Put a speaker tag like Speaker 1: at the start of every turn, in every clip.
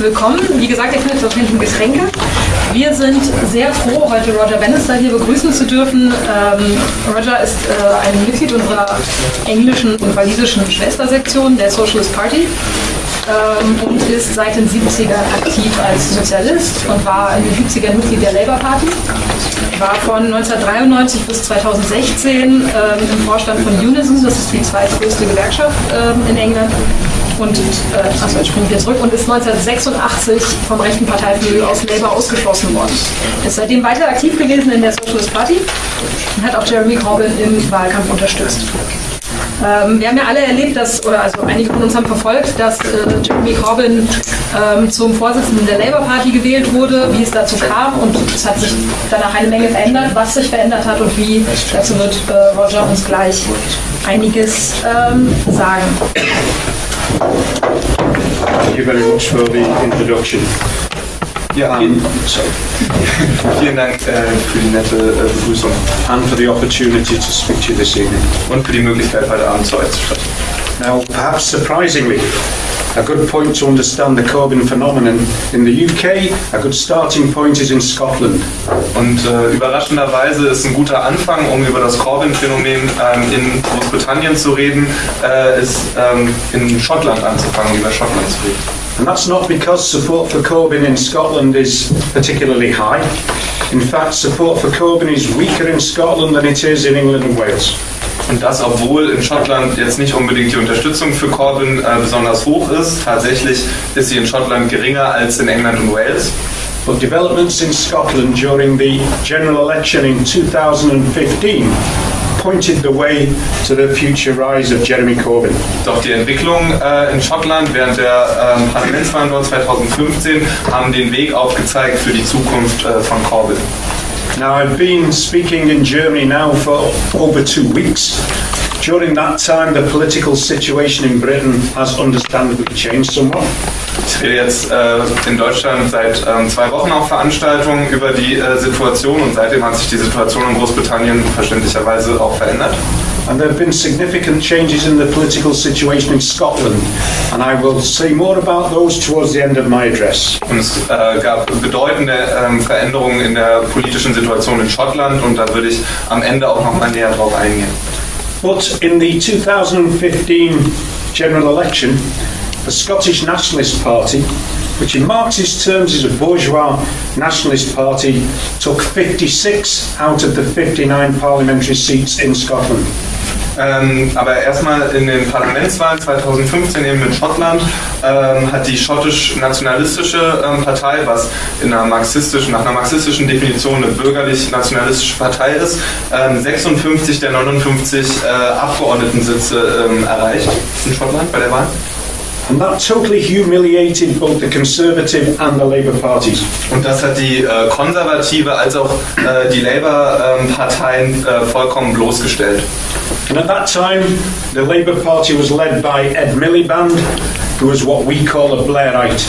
Speaker 1: Willkommen. Wie gesagt, ihr findet dort hinten Getränke. Wir sind sehr froh, heute Roger Bannister hier begrüßen zu dürfen. Ähm, Roger ist äh, ein Mitglied unserer englischen und walisischen Schwestersektion der Socialist Party ähm, und ist seit den 70ern aktiv als Sozialist und war in den 70ern Mitglied der Labour Party. War von 1993 bis 2016 ähm, im Vorstand von Unison, das ist die zweitgrößte Gewerkschaft ähm, in England und äh, achso, jetzt springen zurück und ist 1986 vom rechten Parteiflügel aus Labour ausgeschlossen worden. Ist seitdem weiter aktiv gewesen in der Socialist Party und hat auch Jeremy Corbyn im Wahlkampf unterstützt. Ähm, wir haben ja alle erlebt, dass, oder also einige von uns haben verfolgt, dass äh, Jeremy Corbyn ähm, zum Vorsitzenden der Labour Party gewählt wurde, wie es dazu kam und es hat sich danach eine Menge verändert, was sich verändert hat und wie. Dazu wird äh, Roger uns gleich einiges ähm, sagen.
Speaker 2: Thank you very much for the introduction.
Speaker 3: Ja,
Speaker 2: Um, sorry.
Speaker 3: vielen Dank äh, für die nette äh, Begrüßung
Speaker 2: and for the opportunity to speak to you this evening.
Speaker 3: und für die Möglichkeit, heute Abend zu euch zu sprechen.
Speaker 2: Now, perhaps surprisingly, a good point to understand the Corbyn phenomenon in the UK, a good starting point is in Scotland.
Speaker 3: Und äh, überraschenderweise ist ein guter Anfang, um über das Corbyn-Phänomen ähm, in Großbritannien zu reden, äh, ist ähm, in Schottland anzufangen, über Schottland zu reden.
Speaker 2: And that's not because support for Corbyn in Scotland is particularly high. In fact, support for Corbyn is weaker in Scotland than it is in England and Wales.
Speaker 3: Und das, obwohl in Schottland jetzt nicht unbedingt die Unterstützung für Corbyn äh, besonders hoch ist. Tatsächlich ist sie in Schottland geringer als in England und Wales.
Speaker 2: But developments in Scotland during the general election in 2015 pointed the way to the future rise of Jeremy Corbyn.
Speaker 3: Doch die Entwicklung äh, in Schottland während der ähm, Parlamentswahlen dort 2015 haben den Weg aufgezeigt für die Zukunft äh, von Corbyn.
Speaker 2: Now, I've been speaking in Germany now for over two weeks. During that time, the political situation in Britain has understandably changed somewhat.
Speaker 3: Ich rede jetzt äh, in Deutschland seit ähm, zwei Wochen auf Veranstaltungen über die äh, Situation und seitdem hat sich die Situation in Großbritannien verständlicherweise auch verändert.
Speaker 2: And there have been significant changes in the political situation in Scotland, and I will say more about those towards the end of my address.
Speaker 3: Und es äh, gab bedeutende ähm, Veränderungen in der politischen Situation in Schottland und da würde ich am Ende auch noch mal näher drauf eingehen.
Speaker 2: But in the 2015 general election, the Scottish Nationalist Party, which in Marxist terms is a bourgeois nationalist party, took 56 out of the 59 parliamentary seats in Scotland.
Speaker 3: Ähm, aber erstmal in den Parlamentswahlen 2015 eben in Schottland ähm, hat die schottisch-nationalistische ähm, Partei, was in einer marxistischen, nach einer marxistischen Definition eine bürgerlich-nationalistische Partei ist, ähm, 56 der 59 äh, Abgeordnetensitze ähm, erreicht in Schottland bei der Wahl.
Speaker 2: And that totally humiliated both the Conservative and the Labour parties.
Speaker 3: Und das hat die äh, konservative als auch äh, die Labour-Parteien äh, vollkommen bloßgestellt.
Speaker 2: And at that time, the Labour Party was led by Ed Miliband, was what we call a Blairite.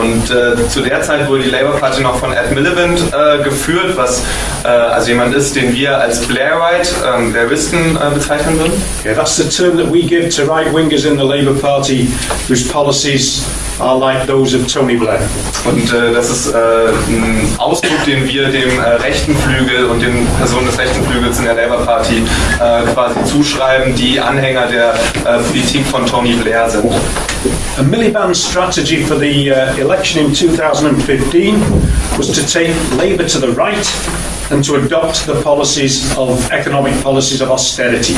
Speaker 3: Und äh, zu der Zeit wurde die Labour Party noch von Ed Miliband äh, geführt, was äh, also jemand ist, den wir als Blairite, ähm, Blairisten äh, bezeichnen würden.
Speaker 2: Yeah, that's the term that we give to right wingers in the Labour Party whose policies are like those of Tony Blair.
Speaker 3: Und äh, das ist äh, ein Ausdruck, den wir dem rechten Flügel und den Personen des rechten Flügels in der Labour Party quasi zuschreiben, die Anhänger der Politik von Tony Blair sind.
Speaker 2: And Miliband strategy for the uh, election in 2015 was to take Labour to the right and to adopt the policies of economic policies of austerity.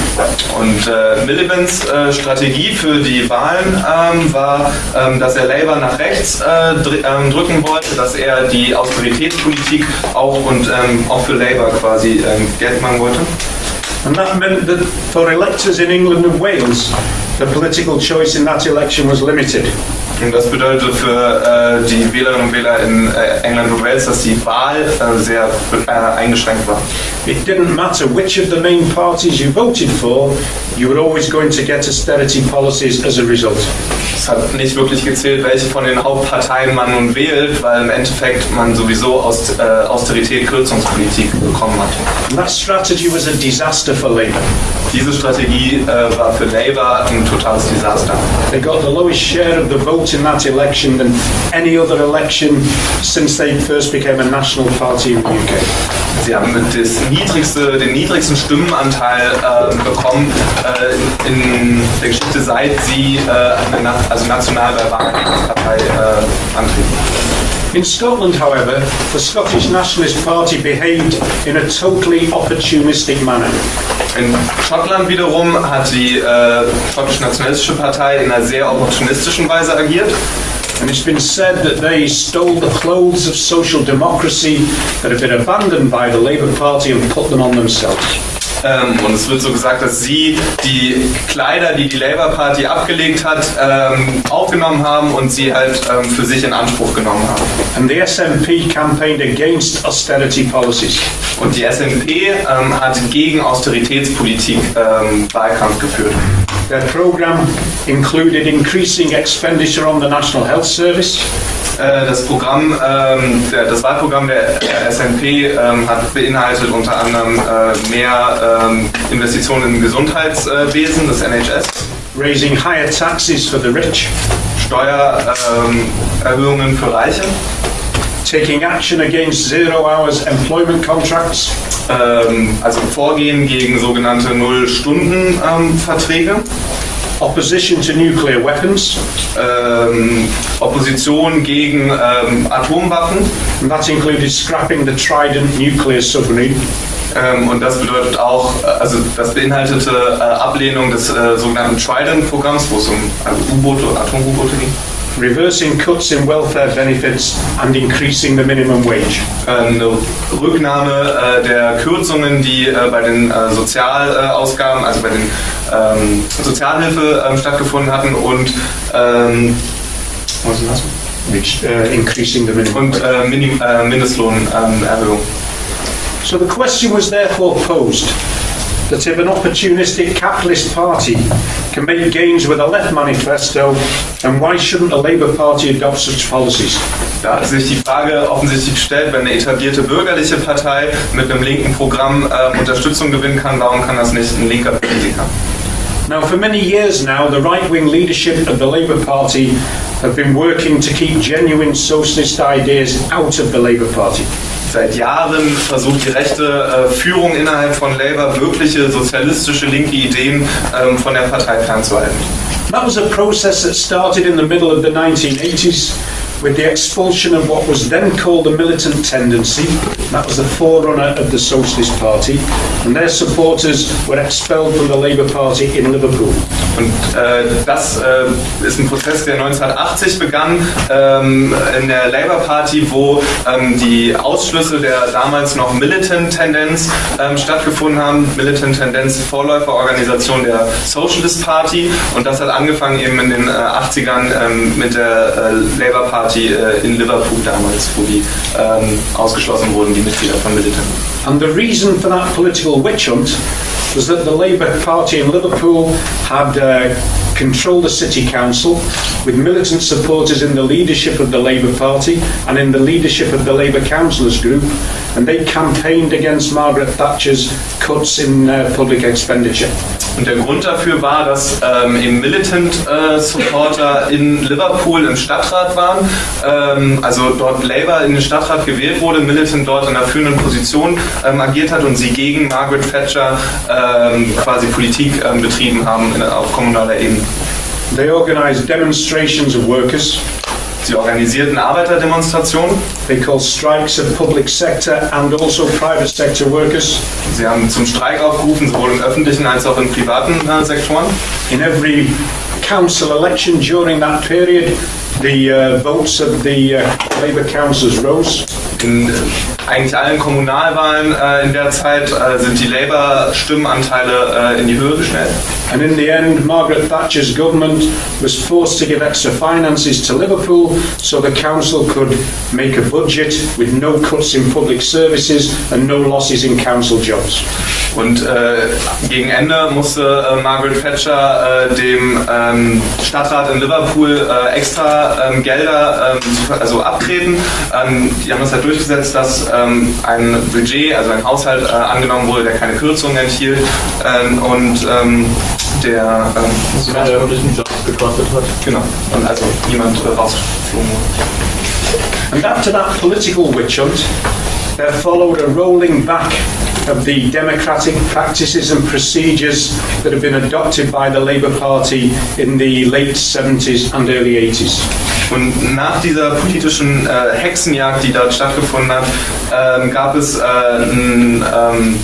Speaker 3: Und äh, Miliband's äh, Strategie für die Wahlen ähm, war, ähm, dass er Labour nach rechts äh, dr ähm, drücken wollte, dass er die Austeritätspolitik auch und ähm, auch für Labour quasi ähm, Geld machen wollte.
Speaker 2: And that meant that for electors in England and Wales, the political choice in that election was limited.
Speaker 3: Und das bedeutet für äh, eh, die Wählerinnen und Wähler in eh, äh, England und Wales, dass die Wahl äh, eh, sehr äh, eingeschränkt war.
Speaker 2: It didn't matter which of the main parties you voted for, you were always going to get austerity policies as a result.
Speaker 3: Es hat nicht wirklich gezählt, welche von den Hauptparteien man nun wählt, weil im Endeffekt man sowieso aus, äh, Austerität, Kürzungspolitik bekommen hat.
Speaker 2: And that strategy was a disaster for Labour.
Speaker 3: Diese Strategie äh, war für Labour ein totales Desaster.
Speaker 2: They got the lowest share of the vote in that election than any other election since they first became a national party in the UK.
Speaker 3: Sie haben niedrigste, den niedrigsten Stimmenanteil äh, bekommen äh, in der Geschichte, seit sie äh, eine, also national bei Wahlen als Partei äh, antreten.
Speaker 2: In Scotland, however, the Scottish Nationalist Party behaved in a totally opportunistic manner.
Speaker 3: In Schottland wiederum hat die äh, schottische nationalistische Partei in einer sehr opportunistischen Weise agiert.
Speaker 2: And it's been said that they stole the clothes of social democracy that had been abandoned by the Labour Party and put them on themselves.
Speaker 3: Ähm, und es wird so gesagt, dass sie die Kleider, die die Labour Party abgelegt hat, ähm, aufgenommen haben und sie halt ähm, für sich in Anspruch genommen haben.
Speaker 2: And the SNP campaigned against austerity policies.
Speaker 3: Und die SNP ähm, hat gegen Austeritätspolitik ähm, Wahlkampf geführt.
Speaker 2: Their programme included increasing expenditure on the National Health Service,
Speaker 3: das Programm, ähm, das Wahlprogramm der, SNP ähm, hat beinhaltet unter anderem äh, mehr ähm, Investitionen im Gesundheitswesen, das NHS,
Speaker 2: raising higher taxes for the rich,
Speaker 3: Steuererhöhungen Erhöhungen für Reiche,
Speaker 2: taking action against zero hours employment contracts,
Speaker 3: also Vorgehen gegen sogenannte Null-Stunden-Verträge,
Speaker 2: opposition to nuclear weapons,
Speaker 3: ähm, Opposition gegen ähm, Atomwaffen.
Speaker 2: and that included scrapping the Trident nuclear submarine,
Speaker 3: Ähm, und das bedeutet auch, äh, also das beinhaltete äh, Ablehnung des äh, sogenannten Trident-Programms, wo es um also U-Boote, Atom-U-Boote ging.
Speaker 2: reversing cuts in welfare benefits, and increasing the minimum wage.
Speaker 3: Äh, eine Rücknahme äh, der Kürzungen, die äh, bei den äh, Sozialausgaben, also bei den ähm, Sozialhilfe ähm, stattgefunden hatten und ähm, was ist das?
Speaker 2: Which, uh, increasing the minimum
Speaker 3: Und äh, Minim, äh, Mindestlohnerhöhung.
Speaker 2: So the question was therefore posed that if an opportunistic capitalist party can make gains with a left manifesto, then why shouldn't a Labour Party adopt such policies?
Speaker 3: Da hat sich die Frage offensichtlich gestellt, wenn eine etablierte bürgerliche Partei mit einem linken Programm äh, Unterstützung gewinnen kann, warum kann das nicht ein linker Politiker?
Speaker 2: Now, for many years now, the right wing leadership of the Labour Party have been working to keep genuine socialist ideas out of the Labour Party.
Speaker 3: Seit Jahren versucht die rechte äh, Führung innerhalb von Labour wirkliche sozialistische linke Ideen ähm, von der Partei fernzuhalten.
Speaker 2: That was a process that started in the middle of the 1980s with the expulsion of what was then called the militant tendency. That was the forerunner of the Socialist Party, and their supporters were expelled from the Labour Party in Liverpool.
Speaker 3: Und äh, das äh, ist ein Prozess, der 1980 begann ähm, in der Labour Party, wo ähm, die Ausschlüsse der damals noch Militant-Tendenz ähm, stattgefunden haben. Militant-Tendenz, Vorläuferorganisation der Socialist Party. Und das hat angefangen eben in den äh, 80ern ähm, mit der äh, Labour Party äh, in Liverpool damals, wo die ähm, ausgeschlossen wurden, die Mitglieder von Militant.
Speaker 2: And the reason for that political witch hunt was that the Labour Party in Liverpool had uh, controlled the city council with militant supporters in the leadership of the Labour Party and in the leadership of the Labour councillors group, and they campaigned against Margaret Thatcher's cuts in uh, public expenditure.
Speaker 3: Und der Grund dafür war, dass ähm, eben Militant-Supporter in Liverpool im Stadtrat waren, ähm, also dort Labour in den Stadtrat gewählt wurde, Militant dort in einer führenden Position ähm, agiert hat und sie gegen Margaret Thatcher ähm, quasi Politik ähm, betrieben haben in, auf kommunaler Ebene.
Speaker 2: They organised demonstrations of workers.
Speaker 3: Sie organisierten Arbeiterdemonstrationen,
Speaker 2: They called strikes of public sector and also private sector workers.
Speaker 3: sie haben zum Streik aufgerufen, sowohl im öffentlichen als auch in privaten äh, Sektoren.
Speaker 2: In every council election during that period, the uh, votes of the uh, Labour councillors rose.
Speaker 3: In eigentlich allen Kommunalwahlen äh, in der Zeit äh, sind die Labour-Stimmenanteile äh, in die Höhe geschnellt.
Speaker 2: And in the end, Margaret Thatcher's government was forced to give extra finances to Liverpool so the council could make a budget with no cuts in public services and no losses in council jobs.
Speaker 3: Und äh, gegen Ende musste äh, Margaret Thatcher äh, dem ähm, Stadtrat in Liverpool extra ähm, Gelder ähm, also abtreten. Ähm, die haben das halt durchgesetzt, dass ähm, ein Budget, also ein Haushalt äh, angenommen wurde, der keine Kürzungen enthielt ähm, und ähm, der ähm,
Speaker 4: Sogar der öffentlichen Jobs gekostet hat.
Speaker 3: genau und also niemand äh, rausgeflogen wurde.
Speaker 2: And after that political witch hunt, there followed a rolling back of the democratic practices and procedures that had been adopted by the Labour Party in the late 70s and early 80s.
Speaker 3: Und nach dieser politischen äh, Hexenjagd, die dort stattgefunden hat, ähm, gab es äh, ein, ähm,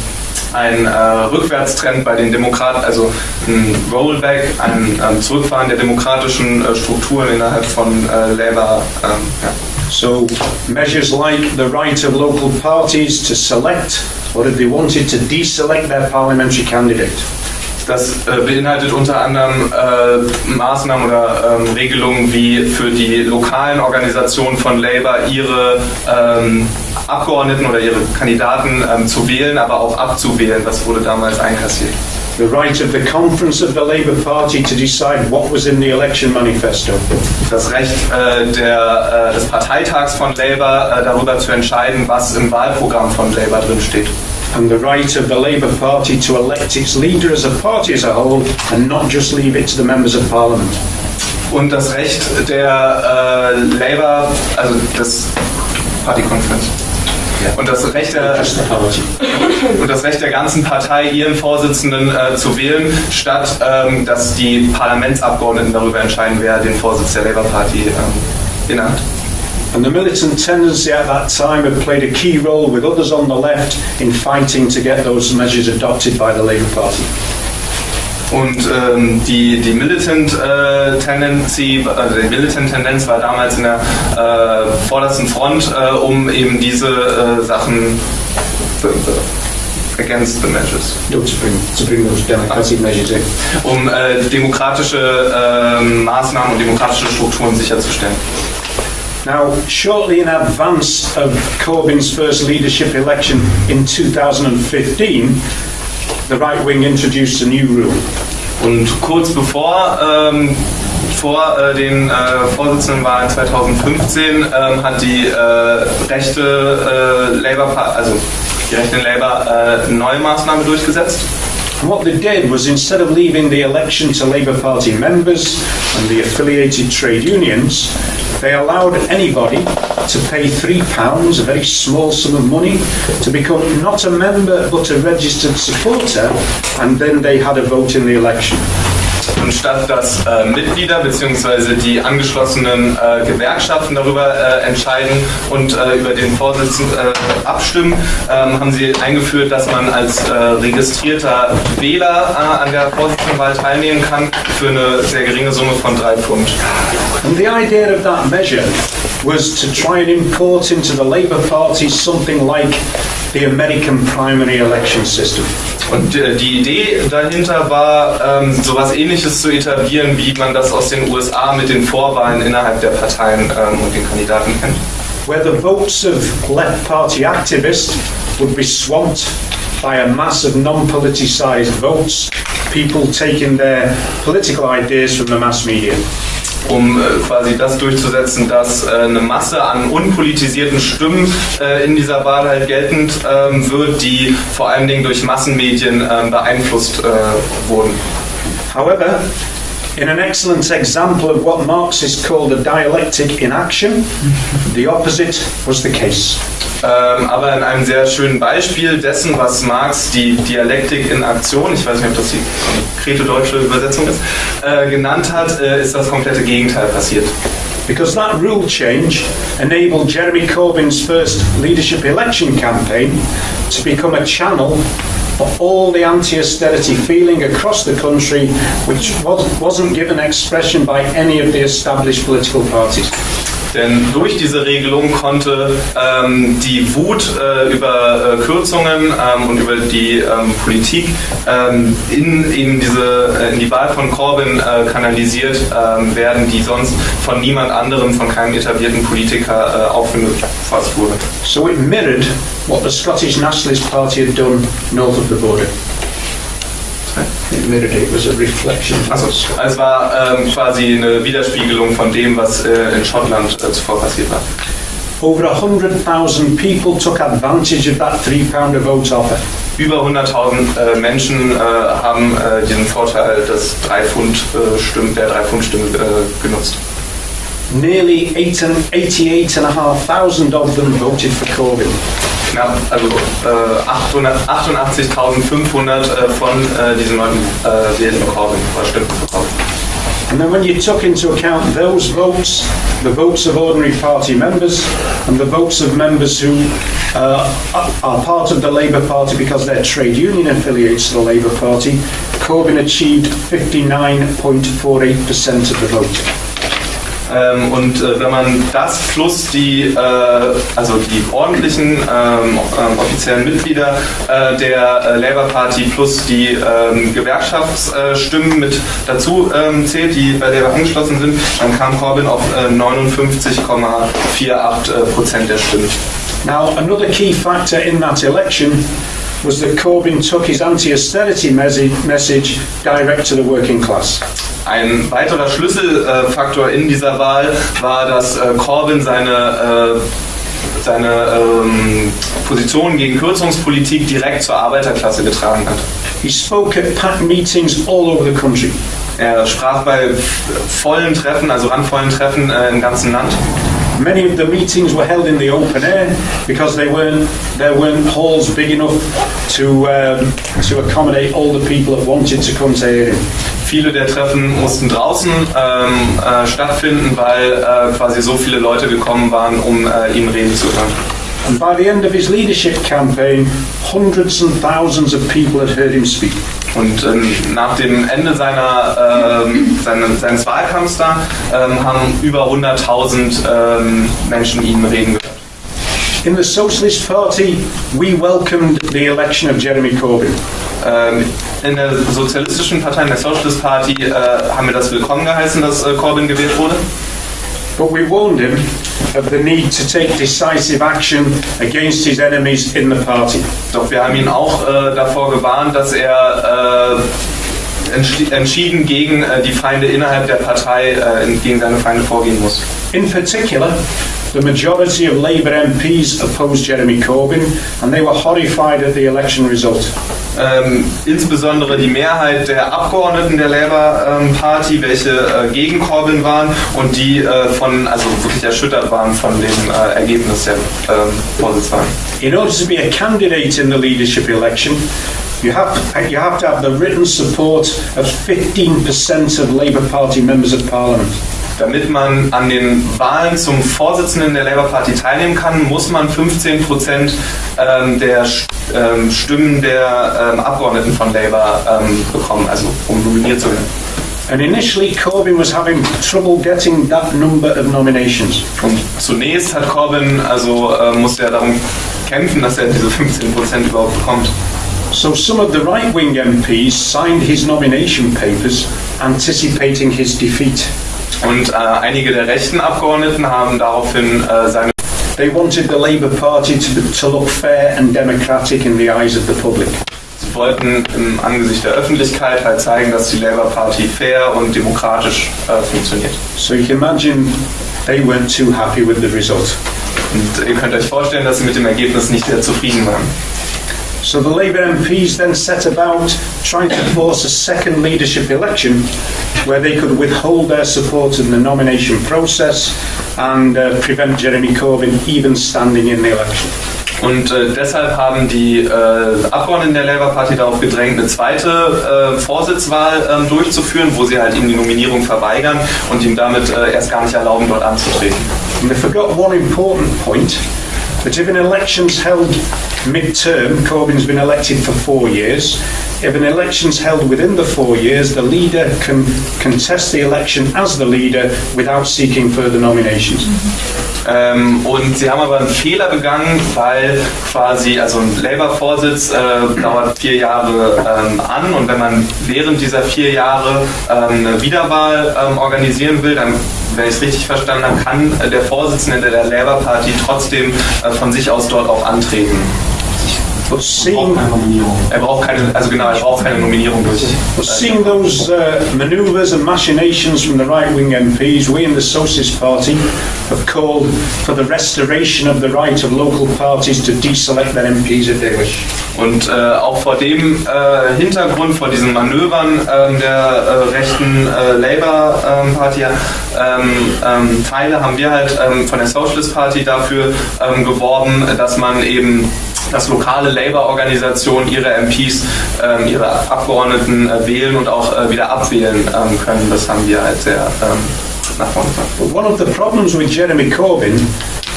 Speaker 3: ein äh, Rückwärtstrend bei den Demokraten, also ein Rollback, ein ähm, Zurückfahren der demokratischen äh, Strukturen innerhalb von äh, Labour. Ähm, ja.
Speaker 2: So measures like the right of local parties to select, or if they wanted to deselect their parliamentary candidate.
Speaker 3: Das äh, beinhaltet unter anderem äh, Maßnahmen oder ähm, Regelungen wie für die lokalen Organisationen von Labour ihre ähm, Abgeordneten oder ihre Kandidaten ähm, zu wählen, aber auch abzuwählen. Das wurde damals einkassiert.
Speaker 2: The right of the conference of the Labour Party to decide what was in the election manifesto.
Speaker 3: Das Recht äh, der, äh, des Parteitags von Labour äh, darüber zu entscheiden, was im Wahlprogramm von Labour drin steht.
Speaker 2: And the right of the Labour Party to elect its leader as a party as a whole and not just leave it to the members of Parliament.
Speaker 3: Und das Recht der äh, Labour, also des Party Conference. Und das Recht der, und das Recht der ganzen Partei, ihren Vorsitzenden äh, zu wählen, statt ähm, dass die Parlamentsabgeordneten darüber entscheiden, wer den Vorsitz der Labour Party ähm, innehat.
Speaker 2: And the militant tendency at that time had played a key role with others on the left in fighting to get those measures adopted by the Labour Party.
Speaker 3: Und ähm, die, die Militant äh, Tendency, also die Militant Tendenz war damals in der äh, vordersten Front, äh, um eben diese äh, Sachen against the measures,
Speaker 2: No, to bring, to bring those democratic measures in.
Speaker 3: um äh, demokratische ähm, Maßnahmen und demokratische Strukturen sicherzustellen.
Speaker 2: Now, shortly in advance of Corbyn's first leadership election in 2015, the right wing introduced a new rule.
Speaker 3: Und kurz bevor ähm, vor äh, den äh, Vorsitzendenwahlen 2015 ähm, hat die äh, rechte äh, Labour, also die rechte Labour äh, eine neue Maßnahme durchgesetzt.
Speaker 2: And what they did was instead of leaving the election to Labour Party members and the affiliated trade unions, they allowed anybody to pay £3, a very small sum of money, to become not a member but a registered supporter, and then they had a vote in the election.
Speaker 3: Und statt dass äh, Mitglieder bzw. die angeschlossenen äh, Gewerkschaften darüber äh, entscheiden und äh, über den Vorsitzenden äh, abstimmen, ähm, haben sie eingeführt, dass man als äh, registrierter Wähler äh, an der Vorsitzendenwahl teilnehmen kann für eine sehr geringe Summe von drei Pfund.
Speaker 2: And the idea of that measure was to try and import into the Labour Party something like the American primary election system.
Speaker 3: Und äh, die Idee dahinter war, ähm, sowas ähnliches zu etablieren, wie man das aus den USA mit den Vorwahlen innerhalb der Parteien ähm, und den Kandidaten kennt.
Speaker 2: where the votes of left party activists would be swamped by a mass of non politicised votes, people taking their political ideas from the mass media.
Speaker 3: Um äh, quasi das durchzusetzen, dass äh, eine Masse an unpolitisierten Stimmen äh, in dieser Wahl halt geltend ähm, wird, die vor allen Dingen durch Massenmedien ähm, beeinflusst wurden.
Speaker 2: However, in an excellent example of what Marxists called the dialectic in action, the opposite was the case.
Speaker 3: Ähm, aber in einem sehr schönen Beispiel dessen, was Marx die Dialektik in Aktion, ich weiß nicht, ob das die konkrete deutsche Übersetzung ist, äh, genannt hat, äh, ist das komplette Gegenteil passiert.
Speaker 2: Because that rule change enabled Jeremy Corbyn's first leadership election campaign to become a channel for all the anti austerity feeling across the country, which was, wasn't given expression by any of the established political parties.
Speaker 3: Denn durch diese Regelung konnte ähm, die Wut äh, über äh, Kürzungen ähm, und über die ähm, Politik ähm, in, in, diese, äh, in die Wahl von Corbyn äh, kanalisiert ähm, werden, die sonst von niemand anderem, von keinem etablierten Politiker äh, aufgefasst wurde.
Speaker 2: So it mirrored what the Scottish Nationalist Party had done north of the border. Was a reflection.
Speaker 3: Also, es war ähm, quasi eine Widerspiegelung von dem, was äh, in Schottland äh, zuvor passiert war.
Speaker 2: over 100,000 people took advantage of that three pound a vote offer.
Speaker 3: Über 100.000 äh, Menschen äh, haben äh, diesen Vorteil des 3 Pfund äh, Stimmen, der 3 Pfund Stimme äh, genutzt.
Speaker 2: Nearly eight and- 88,500 of them voted for Corbyn.
Speaker 3: Knapp, also äh, 88.500 äh, von äh, diesen Leuten äh, oder stimmten für
Speaker 2: And then when you took into account those votes, the votes of ordinary party members, and the votes of members who uh, are part of the Labour Party because their trade union affiliates to the Labour Party, Corbyn achieved 59.48% of the vote.
Speaker 3: Ähm, und äh, wenn man das plus die, äh, also die ordentlichen ähm, ähm, offiziellen Mitglieder äh, der äh, Labour Party plus die ähm, Gewerkschaftsstimmen mit dazu ähm, zählt, die bei Labour angeschlossen sind, dann kam Corbyn auf äh, 59,48 äh, Prozent der Stimmen.
Speaker 2: Now, another key factor in that election was that Corbyn took his anti-austerity message, direct to the working class.
Speaker 3: Ein weiterer Schlüsselfaktor in dieser Wahl war, dass äh, Corbyn seine, äh, seine ähm, Position gegen Kürzungspolitik direkt zur Arbeiterklasse getragen hat.
Speaker 2: He spoke at packed meetings all over the country.
Speaker 3: Er sprach bei vollen Treffen, also randvollen Treffen äh, im ganzen Land.
Speaker 2: Many of the meetings were held in the open air because they weren't, there weren't halls big enough to, um, to accommodate all the people that wanted to come to hear him.
Speaker 3: Viele der Treffen mussten draußen ähm, äh, stattfinden, weil äh, quasi so viele Leute gekommen waren, um äh, ihm reden zu hören.
Speaker 2: And by the end of his leadership campaign, hundreds and thousands of people had heard him speak.
Speaker 3: Und ähm, nach dem Ende seiner, ähm, seines, seines Wahlkampfs da ähm, haben über 100.000 ähm, Menschen ihn reden gehört.
Speaker 2: In the Socialist Party, we welcomed the election of Jeremy Corbyn.
Speaker 3: Ähm, in der Sozialistischen Partei, in der Socialist Party, äh, haben wir das willkommen geheißen, dass äh, Corbyn gewählt wurde.
Speaker 2: But we warned him of the need to take decisive action against his enemies in the party.
Speaker 3: Doch wir haben ihn auch äh, davor gewarnt, dass er äh, entschi- entschieden gegen äh, die Feinde innerhalb der Partei, äh, gegen seine Feinde vorgehen muss.
Speaker 2: In particular, the majority of Labour MPs opposed Jeremy Corbyn and they were horrified at the election result.
Speaker 3: Ähm, insbesondere die Mehrheit der Abgeordneten der Labour ähm, Party, welche äh, gegen Corbyn waren und die äh, von, also wirklich erschüttert waren von dem äh, Ergebnis der ähm.
Speaker 2: In order to be a candidate in the leadership election, you have, you have to have the written support of 15% of Labour Party members of Parliament.
Speaker 3: Damit man an den Wahlen zum Vorsitzenden der Labour Party teilnehmen kann, muss man 15 Prozent ähm, der ähm, Stimmen der ähm, Abgeordneten von Labour bekommen, also um nominiert zu werden.
Speaker 2: And initially, Corbyn was having trouble getting that number of nominations.
Speaker 3: Und zunächst hat Corbyn, also äh, musste er darum kämpfen, dass er diese 15 Prozent überhaupt bekommt.
Speaker 2: So some of the right wing MPs signed his nomination papers anticipating his defeat.
Speaker 3: Und äh, einige der rechten Abgeordneten haben daraufhin äh, seine
Speaker 2: They wanted the Labour Party to, to look fair and democratic in the eyes of the public.
Speaker 3: Sie wollten im Angesicht der Öffentlichkeit halt zeigen, dass die Labour Party fair und demokratisch äh, funktioniert.
Speaker 2: So you can imagine they weren't too happy with the result.
Speaker 3: Und ihr könnt euch vorstellen, dass sie mit dem Ergebnis nicht sehr zufrieden waren.
Speaker 2: So the Labour MPs then set about trying to force a second leadership election where they could withhold their support in the nomination process and uh, prevent Jeremy Corbyn even standing in the election.
Speaker 3: Und äh, deshalb haben die äh, Abgeordneten der Labour Party darauf gedrängt, eine zweite äh, Vorsitzwahl ähm, durchzuführen, wo sie halt ihm die Nominierung verweigern und ihm damit äh, erst gar nicht erlauben, dort anzutreten.
Speaker 2: And they forgot one important point that if an election's held mid-term, Corbyn's been elected for four years, if an election's held within the four years, the leader can contest the election as the leader without seeking further nominations.
Speaker 3: Ähm, und sie haben aber einen Fehler begangen, weil quasi, also ein Labour-Vorsitz äh, dauert vier Jahre ähm, an und wenn man während dieser vier Jahre ähm, eine Wiederwahl ähm, organisieren will, dann, wenn ich es richtig verstanden habe, kann äh, der Vorsitzende der Labour Party trotzdem äh, von sich aus dort auch antreten.
Speaker 2: But seeing,
Speaker 3: Er braucht keine, also genau, er braucht keine Nominierung durch.
Speaker 2: but seeing those uh, manoeuvres and machinations from the right-wing MPs, we in the Socialist Party have called for the restoration of the right of local parties to deselect their MPs if they wish.
Speaker 3: Und äh, auch vor dem äh, Hintergrund, vor diesen Manövern ähm, der äh, rechten äh, Labour ähm, Party ähm, ähm, Teile haben wir halt ähm, von der Socialist Party dafür ähm, geworben, dass man eben dass lokale Labour-Organisationen ihre MPs, ähm, ihre Abgeordneten äh, wählen und auch äh, wieder abwählen ähm, können. Das haben wir halt sehr ähm, nach vorne gebracht.
Speaker 2: One of the problems with Jeremy Corbyn,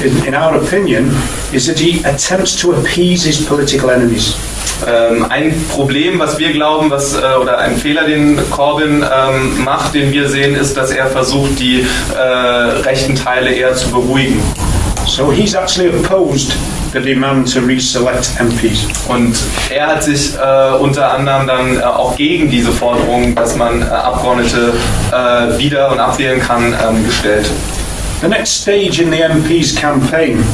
Speaker 2: in, in our opinion, is that he attempts to appease his political enemies.
Speaker 3: Ähm, ein Problem, was wir glauben, was, äh, oder ein Fehler, den Corbyn ähm, macht, den wir sehen, ist, dass er versucht, die äh, rechten Teile eher zu beruhigen.
Speaker 2: So he's actually opposed the demand to reselect MPs.
Speaker 3: Und er hat sich äh, unter anderem dann äh, auch gegen diese Forderung, dass man äh, Abgeordnete äh, wieder und abwählen kann, ähm, gestellt.
Speaker 2: The next stage in the MP's campaign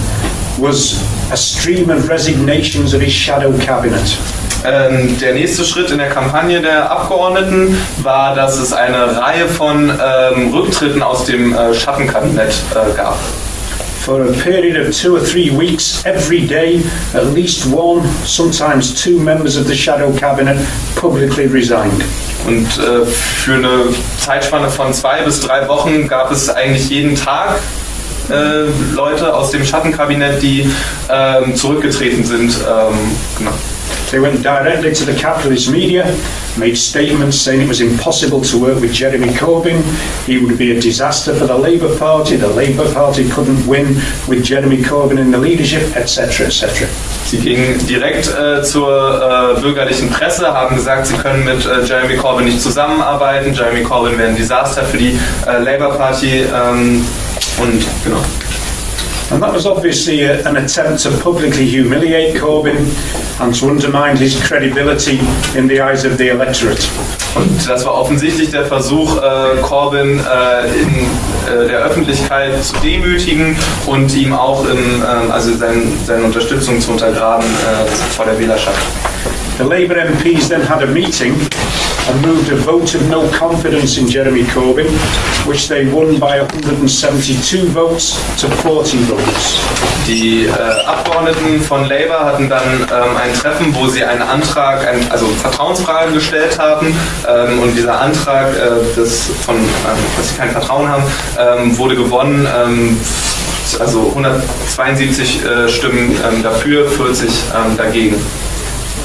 Speaker 2: was a stream of resignations of his shadow cabinet.
Speaker 3: Ähm, der nächste Schritt in der Kampagne der Abgeordneten war, dass es eine Reihe von ähm, Rücktritten aus dem äh, Schattenkabinett äh, gab.
Speaker 2: For a period of two or three weeks, every day, at least one, sometimes two members of the shadow cabinet publicly resigned.
Speaker 3: Und äh, für eine Zeitspanne von zwei bis drei Wochen gab es eigentlich jeden Tag äh, Leute aus dem Schattenkabinett, die ähm, zurückgetreten sind. Ähm, genau.
Speaker 2: They went directly to the capitalist media, made statements saying it was impossible to work with Jeremy Corbyn, he would be a disaster for the Labour Party, the Labour Party couldn't win with Jeremy Corbyn in the leadership, etc., etc.
Speaker 3: Sie gingen direkt äh, zur äh, bürgerlichen Presse, haben gesagt, sie können mit äh, Jeremy Corbyn nicht zusammenarbeiten. Jeremy Corbyn wäre ein Desaster für die äh, Labour Party. Ähm, und genau.
Speaker 2: And that was obviously a, an attempt to publicly humiliate Corbyn and to undermine his credibility in the eyes of the electorate.
Speaker 3: Und das war offensichtlich der Versuch, äh, Corbyn äh, in äh, der Öffentlichkeit zu demütigen und ihm auch in, ähm, also sein, seine Unterstützung zu untergraben äh, vor der Wählerschaft.
Speaker 2: The Labour MPs then had a meeting and moved a vote of no confidence in Jeremy Corbyn, which they won by 172 votes to 40 votes.
Speaker 3: Die äh, Abgeordneten von Labour hatten dann ähm, ein Treffen, wo sie einen Antrag, ein, also Vertrauensfragen gestellt haben ähm, und dieser Antrag, äh, das von, ähm, dass sie kein Vertrauen haben, ähm, wurde gewonnen. Ähm, also 172 äh, Stimmen ähm, dafür, 40 ähm, dagegen.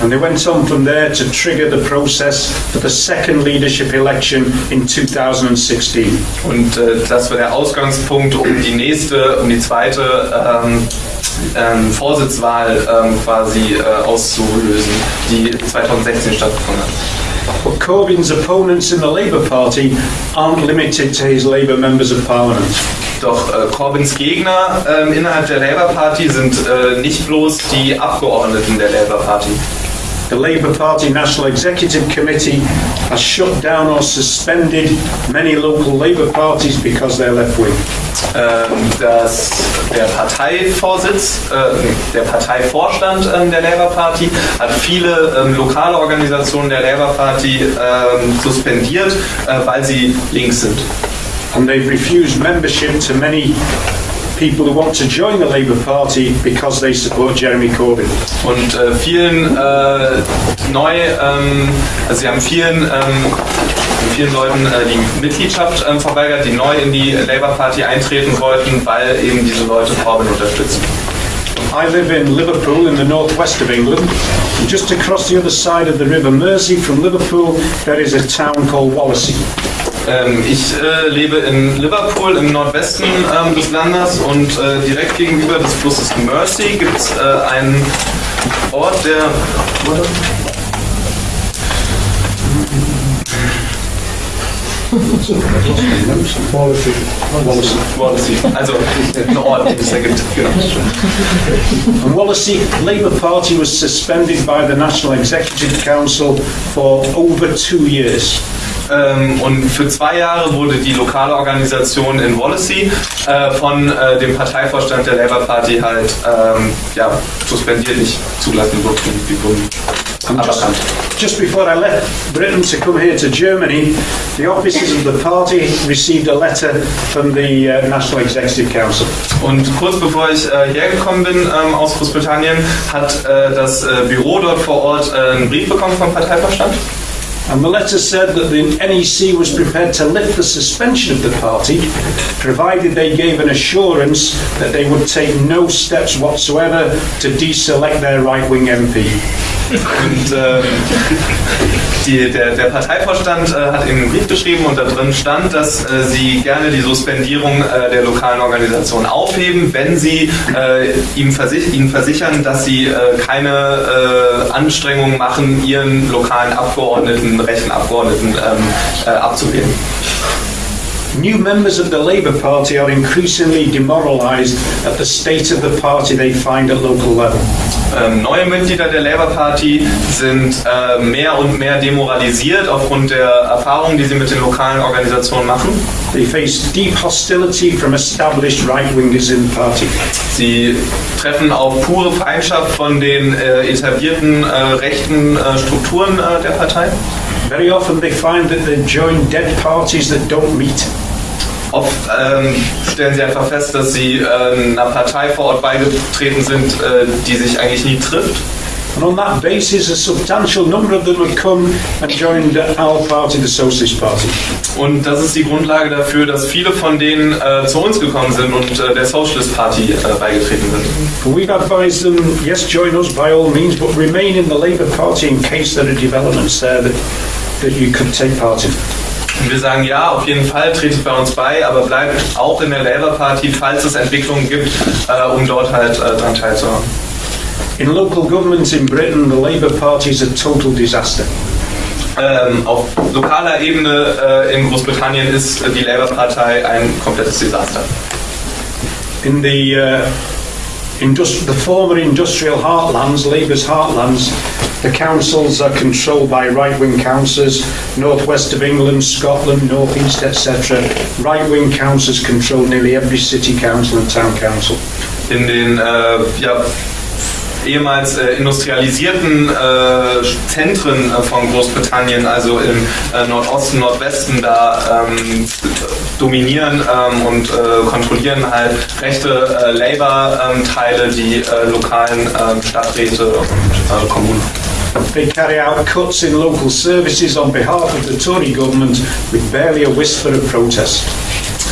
Speaker 2: And they went on from there to trigger the process for the second leadership election in 2016.
Speaker 3: Und äh, das war der Ausgangspunkt, um die nächste, um die zweite ähm, ähm, Vorsitzwahl ähm, quasi äh, auszulösen, die 2016 stattgefunden hat.
Speaker 2: But Corbyn's opponents in the Labour Party aren't limited to his Labour members of Parliament.
Speaker 3: Doch äh, Corbyns Gegner ähm, innerhalb der Labour Party sind äh, nicht bloß die Abgeordneten der Labour Party.
Speaker 2: The Labour Party National Executive Committee has shut down or suspended many local Labour parties because they're left wing.
Speaker 3: Ähm, dass der Parteivorsitz, äh, der Parteivorstand ähm, der Labour Party hat viele ähm, lokale Organisationen der Labour Party ähm, suspendiert, äh, weil sie links sind.
Speaker 2: And they've refused membership to many people who want to join the Labour Party because they support Jeremy Corbyn.
Speaker 3: Und äh, vielen äh, neu, ähm, also sie haben vielen, ähm, vielen Leuten äh, die Mitgliedschaft ähm, verweigert, die neu in die Labour Party eintreten wollten, weil eben diese Leute Corbyn unterstützen.
Speaker 2: I live in Liverpool in the northwest of England. And just across the other side of the River Mersey from Liverpool, there is a town called Wallasey.
Speaker 3: Ähm, ich äh, lebe in Liverpool im Nordwesten ähm, des Landes und äh, direkt gegenüber des Flusses Mersey gibt es äh, einen Ort, der. Wallasey. Also ein Ort, den es da gibt. Genau.
Speaker 2: Wallasey Labour Party was suspended by the National Executive Council for over two years.
Speaker 3: Ähm, und für zwei Jahre wurde die lokale Organisation in Wallasey äh, von äh, dem Parteivorstand der Labour Party halt ähm, ja, suspendiert, nicht zugelassen wurde.
Speaker 2: Just, just before I left Britain to come here to Germany, the officers of the party received a letter from the uh, National Executive Council.
Speaker 3: Und kurz bevor ich äh, hergekommen bin ähm, aus Großbritannien, hat äh, das äh, Büro dort vor Ort äh, einen Brief bekommen vom Parteivorstand.
Speaker 2: And the letter said that the NEC was prepared to lift the suspension of the party, provided they gave an assurance that they would take no steps whatsoever to deselect their right-wing MP.
Speaker 3: Und ähm, um, die, der, der Parteivorstand äh, hat ihnen einen Brief geschrieben und da drin stand, dass äh, sie gerne die Suspendierung äh, der lokalen Organisation aufheben, wenn sie ihm versich ihnen versichern, dass sie keine Anstrengungen machen, ihren lokalen Abgeordneten, rechten Abgeordneten ähm, äh, abzuwählen.
Speaker 2: New members of the Labour Party are increasingly demoralised at the state of the party they find at local level.
Speaker 3: Ähm, neue Mitglieder der Labour Party sind äh, mehr und mehr demoralisiert aufgrund der Erfahrungen, die sie mit den lokalen Organisationen machen.
Speaker 2: They face deep hostility from established right-wingers in the party.
Speaker 3: Sie treffen auf pure Feindschaft von den äh, etablierten äh, rechten äh, Strukturen äh, der Partei.
Speaker 2: Very often they find that they join dead parties that don't meet.
Speaker 3: Oft ähm, stellen sie einfach fest, dass sie äh, einer Partei vor Ort beigetreten sind, äh, die sich eigentlich nie trifft.
Speaker 2: And on that basis, a substantial number of them have come and joined our party, the Socialist Party.
Speaker 3: Und das ist die Grundlage dafür, dass viele von denen äh, zu uns gekommen sind und äh, der Socialist Party äh, beigetreten sind.
Speaker 2: We've advised them, yes, join us by all means, but remain in the Labour Party in case there are developments there that, that you could take part in.
Speaker 3: Und wir sagen, ja, auf jeden Fall tretet bei uns bei, aber bleibt auch in der Labour Party, falls es Entwicklungen gibt, äh, um dort halt äh, dran teilzuhaben.
Speaker 2: In local governments in Britain, the Labour Party is a total disaster.
Speaker 3: Ähm, auf lokaler Ebene äh, in Großbritannien ist die Labour-Partei ein komplettes Desaster.
Speaker 2: In the, uh, the former industrial heartlands, Labour's heartlands, the councils are controlled by right-wing councillors, northwest of England, Scotland, northeast, etc. Right-wing councils control nearly every city council and town council.
Speaker 3: In den ja, ehemals äh, industrialisierten äh, Zentren äh, von Großbritannien, also im äh, Nordosten, Nordwesten, da ähm, dominieren ähm, und äh, kontrollieren halt rechte äh, Labour-Teile die äh, lokalen ähm, Stadträte und Kommunen.
Speaker 2: They carry out cuts in local services on behalf of the Tory government with barely a whisper of protest.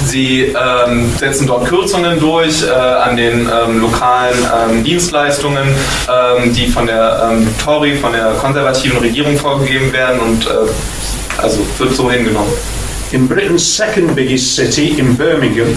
Speaker 3: Sie ähm, setzen dort Kürzungen durch äh, an den ähm, lokalen ähm, Dienstleistungen, ähm, die von der ähm, Tory, von der konservativen Regierung vorgegeben werden und äh, also wird so hingenommen.
Speaker 2: In Britain's second biggest city, in Birmingham,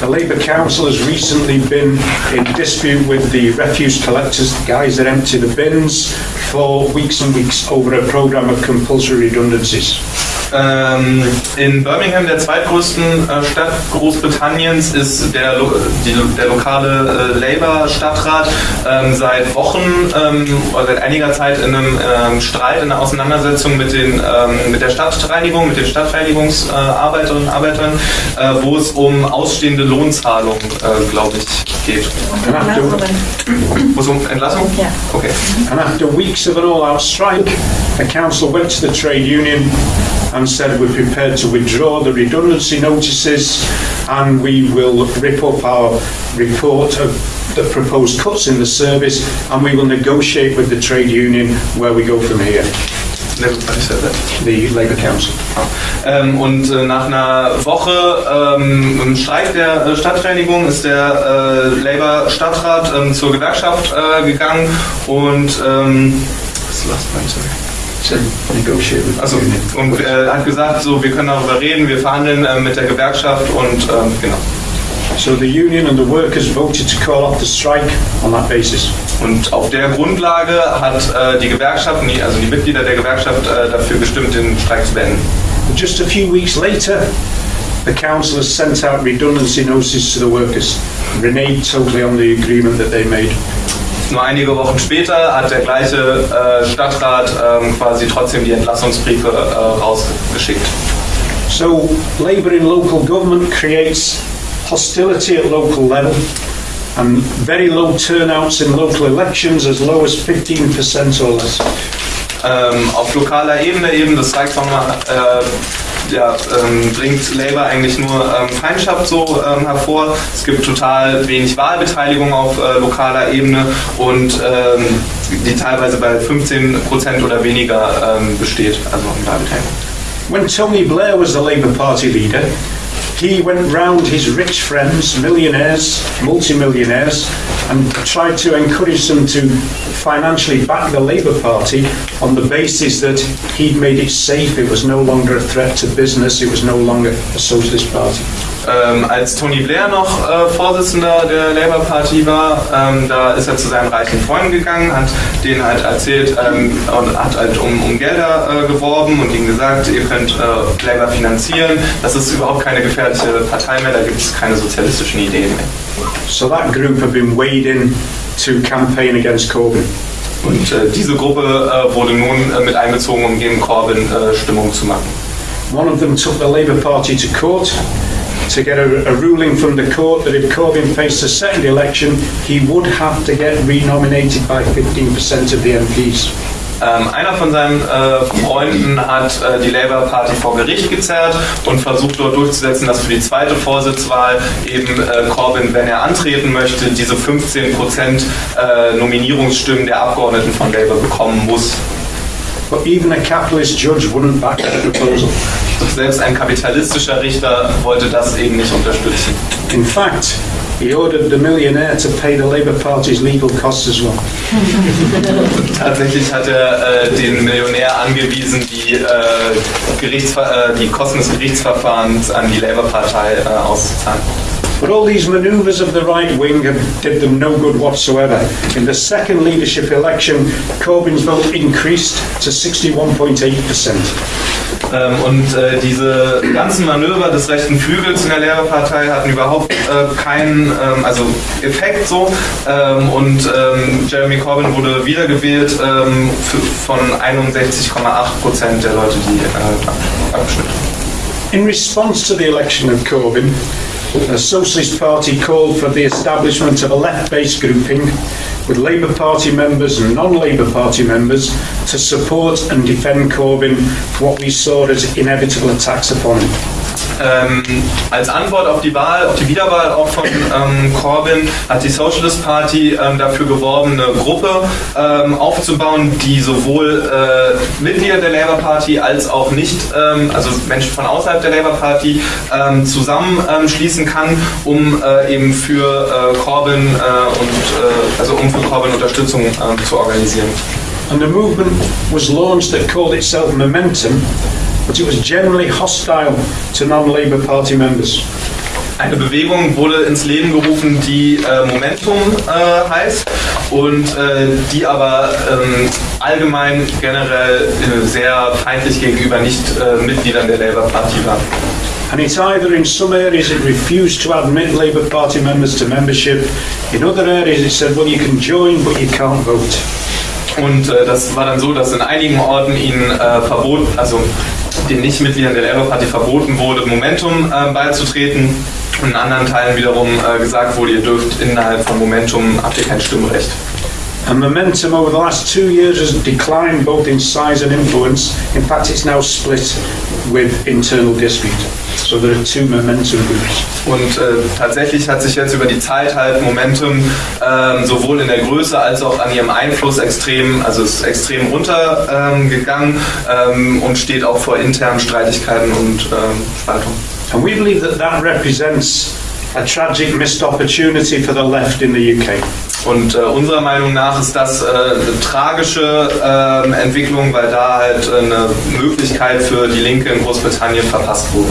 Speaker 2: the Labour Council has recently been in dispute with the refuse collectors, the guys that empty the bins, for weeks and weeks over a programme of compulsory redundancies.
Speaker 3: Ähm, in Birmingham, der zweitgrößten äh, Stadt Großbritanniens, ist der, lo die, der lokale äh, Labour-Stadtrat ähm, seit Wochen ähm, oder seit einiger Zeit in einem ähm, Streit, in einer Auseinandersetzung mit, den, ähm, mit der Stadtreinigung, mit den Stadtreinigungsarbeiterinnen und Arbeitern, äh, wo es um ausstehende Lohnzahlungen, äh, glaube ich, geht. Es um Entlassung?
Speaker 1: Ja.
Speaker 3: Okay.
Speaker 2: and after weeks of an all-out strike, the council went to the trade union and said we're prepared to withdraw the redundancy notices and we will rip up our report of the proposed cuts in the service and we will negotiate with the trade union where we go from here,
Speaker 3: Never mind, I said that.
Speaker 2: the Labour Council.
Speaker 3: Ähm, und äh, nach einer Woche ähm, im Streik der äh, Stadtreinigung ist der äh, Labour-Stadtrat ähm, zur Gewerkschaft äh, gegangen und ähm, was last point, sorry. Also, und äh, hat gesagt, so wir können darüber reden, wir verhandeln äh, mit der Gewerkschaft und ähm, genau.
Speaker 2: So the union and the workers voted to call off the strike on that basis.
Speaker 3: Und auf der Grundlage hat äh, die Gewerkschaft, also die Mitglieder der Gewerkschaft äh, dafür gestimmt, den Streik zu beenden.
Speaker 2: Just a few weeks later, the council has sent out redundancy notices to the workers, reneged totally on the agreement that they made.
Speaker 3: Nur einige Wochen später hat der gleiche äh, Stadtrat ähm, quasi trotzdem die Entlassungsbriefe äh, rausgeschickt.
Speaker 2: So, Labour in local government creates hostility at local level and very low turnouts in local elections, as low as 15% or less.
Speaker 3: Ähm, auf lokaler Ebene eben, das zeigt nochmal, äh, ja, ähm, bringt Labour eigentlich nur ähm, Feindschaft so ähm, hervor. Es gibt total wenig Wahlbeteiligung auf äh, lokaler Ebene und ähm, die teilweise bei 15% oder weniger ähm, besteht, also Wahlbeteiligung.
Speaker 2: When Tony Blair was the Labour Party leader, he went round his rich friends, millionaires, multimillionaires, and tried to encourage them to financially back the Labour Party on the basis that he'd made it safe, it was no longer a threat to business, it was no longer a socialist party.
Speaker 3: Ähm, als Tony Blair noch äh, Vorsitzender der Labour Party war, ähm, da ist er zu seinen reichen Freunden gegangen, hat denen halt erzählt ähm, und hat halt um, um Gelder äh, geworben und ihnen gesagt, ihr könnt äh, Labour finanzieren. Das ist überhaupt keine gefährliche Partei mehr, da gibt es keine sozialistischen Ideen mehr.
Speaker 2: So that group have been weighed in to campaign against Corbyn.
Speaker 3: Und äh, diese Gruppe äh, wurde nun äh, mit einbezogen, um gegen Corbyn äh, Stimmung zu machen.
Speaker 2: One of them took the Labour Party to court to get a, a ruling from the court that if Corbyn faced a second election, he would have to get renominated by 15% of the MPs.
Speaker 3: Ähm, einer von seinen äh, Freunden hat äh, die Labour Party vor Gericht gezerrt und versucht dort durchzusetzen, dass für die zweite Vorsitzwahl eben äh, Corbyn, wenn er antreten möchte, diese 15% äh, Nominierungsstimmen der Abgeordneten von Labour bekommen muss.
Speaker 2: But even a capitalist judge wouldn't back that proposal.
Speaker 3: Selbst ein kapitalistischer Richter wollte das eben nicht unterstützen.
Speaker 2: In fact, he ordered the millionaire to pay the Labour Party's legal costs as well.
Speaker 3: Tatsächlich hat er äh, den Millionär angewiesen, die, äh, äh, die Kosten des Gerichtsverfahrens an die Labour-Partei äh, auszuzahlen.
Speaker 2: But all these manoeuvres of the right wing have, did them no good whatsoever. In the second leadership election, Corbyn's vote increased to 61.8%.
Speaker 3: Ähm, und äh, diese ganzen Manöver des rechten Flügels in der Labour-Partei hatten überhaupt äh, keinen ähm, also Effekt so. Ähm, und ähm, Jeremy Corbyn wurde wiedergewählt ähm, für, von 61,8 Prozent der Leute, die äh, abgestimmt haben.
Speaker 2: In response to the election of Corbyn, the Socialist Party called for the establishment of a left-based grouping with Labour Party members and non-Labour Party members to support and defend Corbyn for what we saw as inevitable attacks upon him.
Speaker 3: Ähm, als Antwort auf die Wahl, auf die Wiederwahl auch von ähm, Corbyn, hat die Socialist Party ähm, dafür geworben, eine Gruppe ähm, aufzubauen, die sowohl äh, Mitglieder der Labour Party als auch nicht, ähm, also Menschen von außerhalb der Labour Party ähm, zusammenschließen kann, um äh, eben für äh, Corbyn äh, und äh, also um für Corbyn Unterstützung zu organisieren.
Speaker 2: And the movement was launched that called itself Momentum, but it was generally hostile to non-Labour Party members.
Speaker 3: Eine Bewegung wurde ins Leben gerufen, die äh, Momentum äh, heißt und äh, die aber ähm, allgemein generell äh, sehr feindlich gegenüber Nicht-Mitgliedern der Labour Party war.
Speaker 2: And it's either in some areas it refused to admit Labour Party members to membership, in other areas it said, well, you can join, but you can't vote.
Speaker 3: Und äh, das war dann so, dass in einigen Orten ihnen äh, verboten, also den Nichtmitgliedern der Labour Party verboten wurde, Momentum äh, beizutreten. Und in anderen Teilen wiederum äh, gesagt wurde, ihr dürft innerhalb von Momentum habt ihr kein Stimmrecht.
Speaker 2: And momentum over the last two years has declined both in size and influence. In fact, it's now split with internal dispute. So there are two momentum groups.
Speaker 3: Und äh, tatsächlich hat sich jetzt über die Zeit halt Momentum ähm, sowohl in der Größe als auch an ihrem Einfluss extrem, also ist extrem runtergegangen ähm, ähm, und steht auch vor internen Streitigkeiten und ähm, Spaltungen.
Speaker 2: And we believe that that represents a tragic missed opportunity for the left in the UK.
Speaker 3: Und äh, unserer Meinung nach ist das äh, eine tragische ähm, Entwicklung, weil da halt äh, eine Möglichkeit für die Linke in Großbritannien verpasst wurde.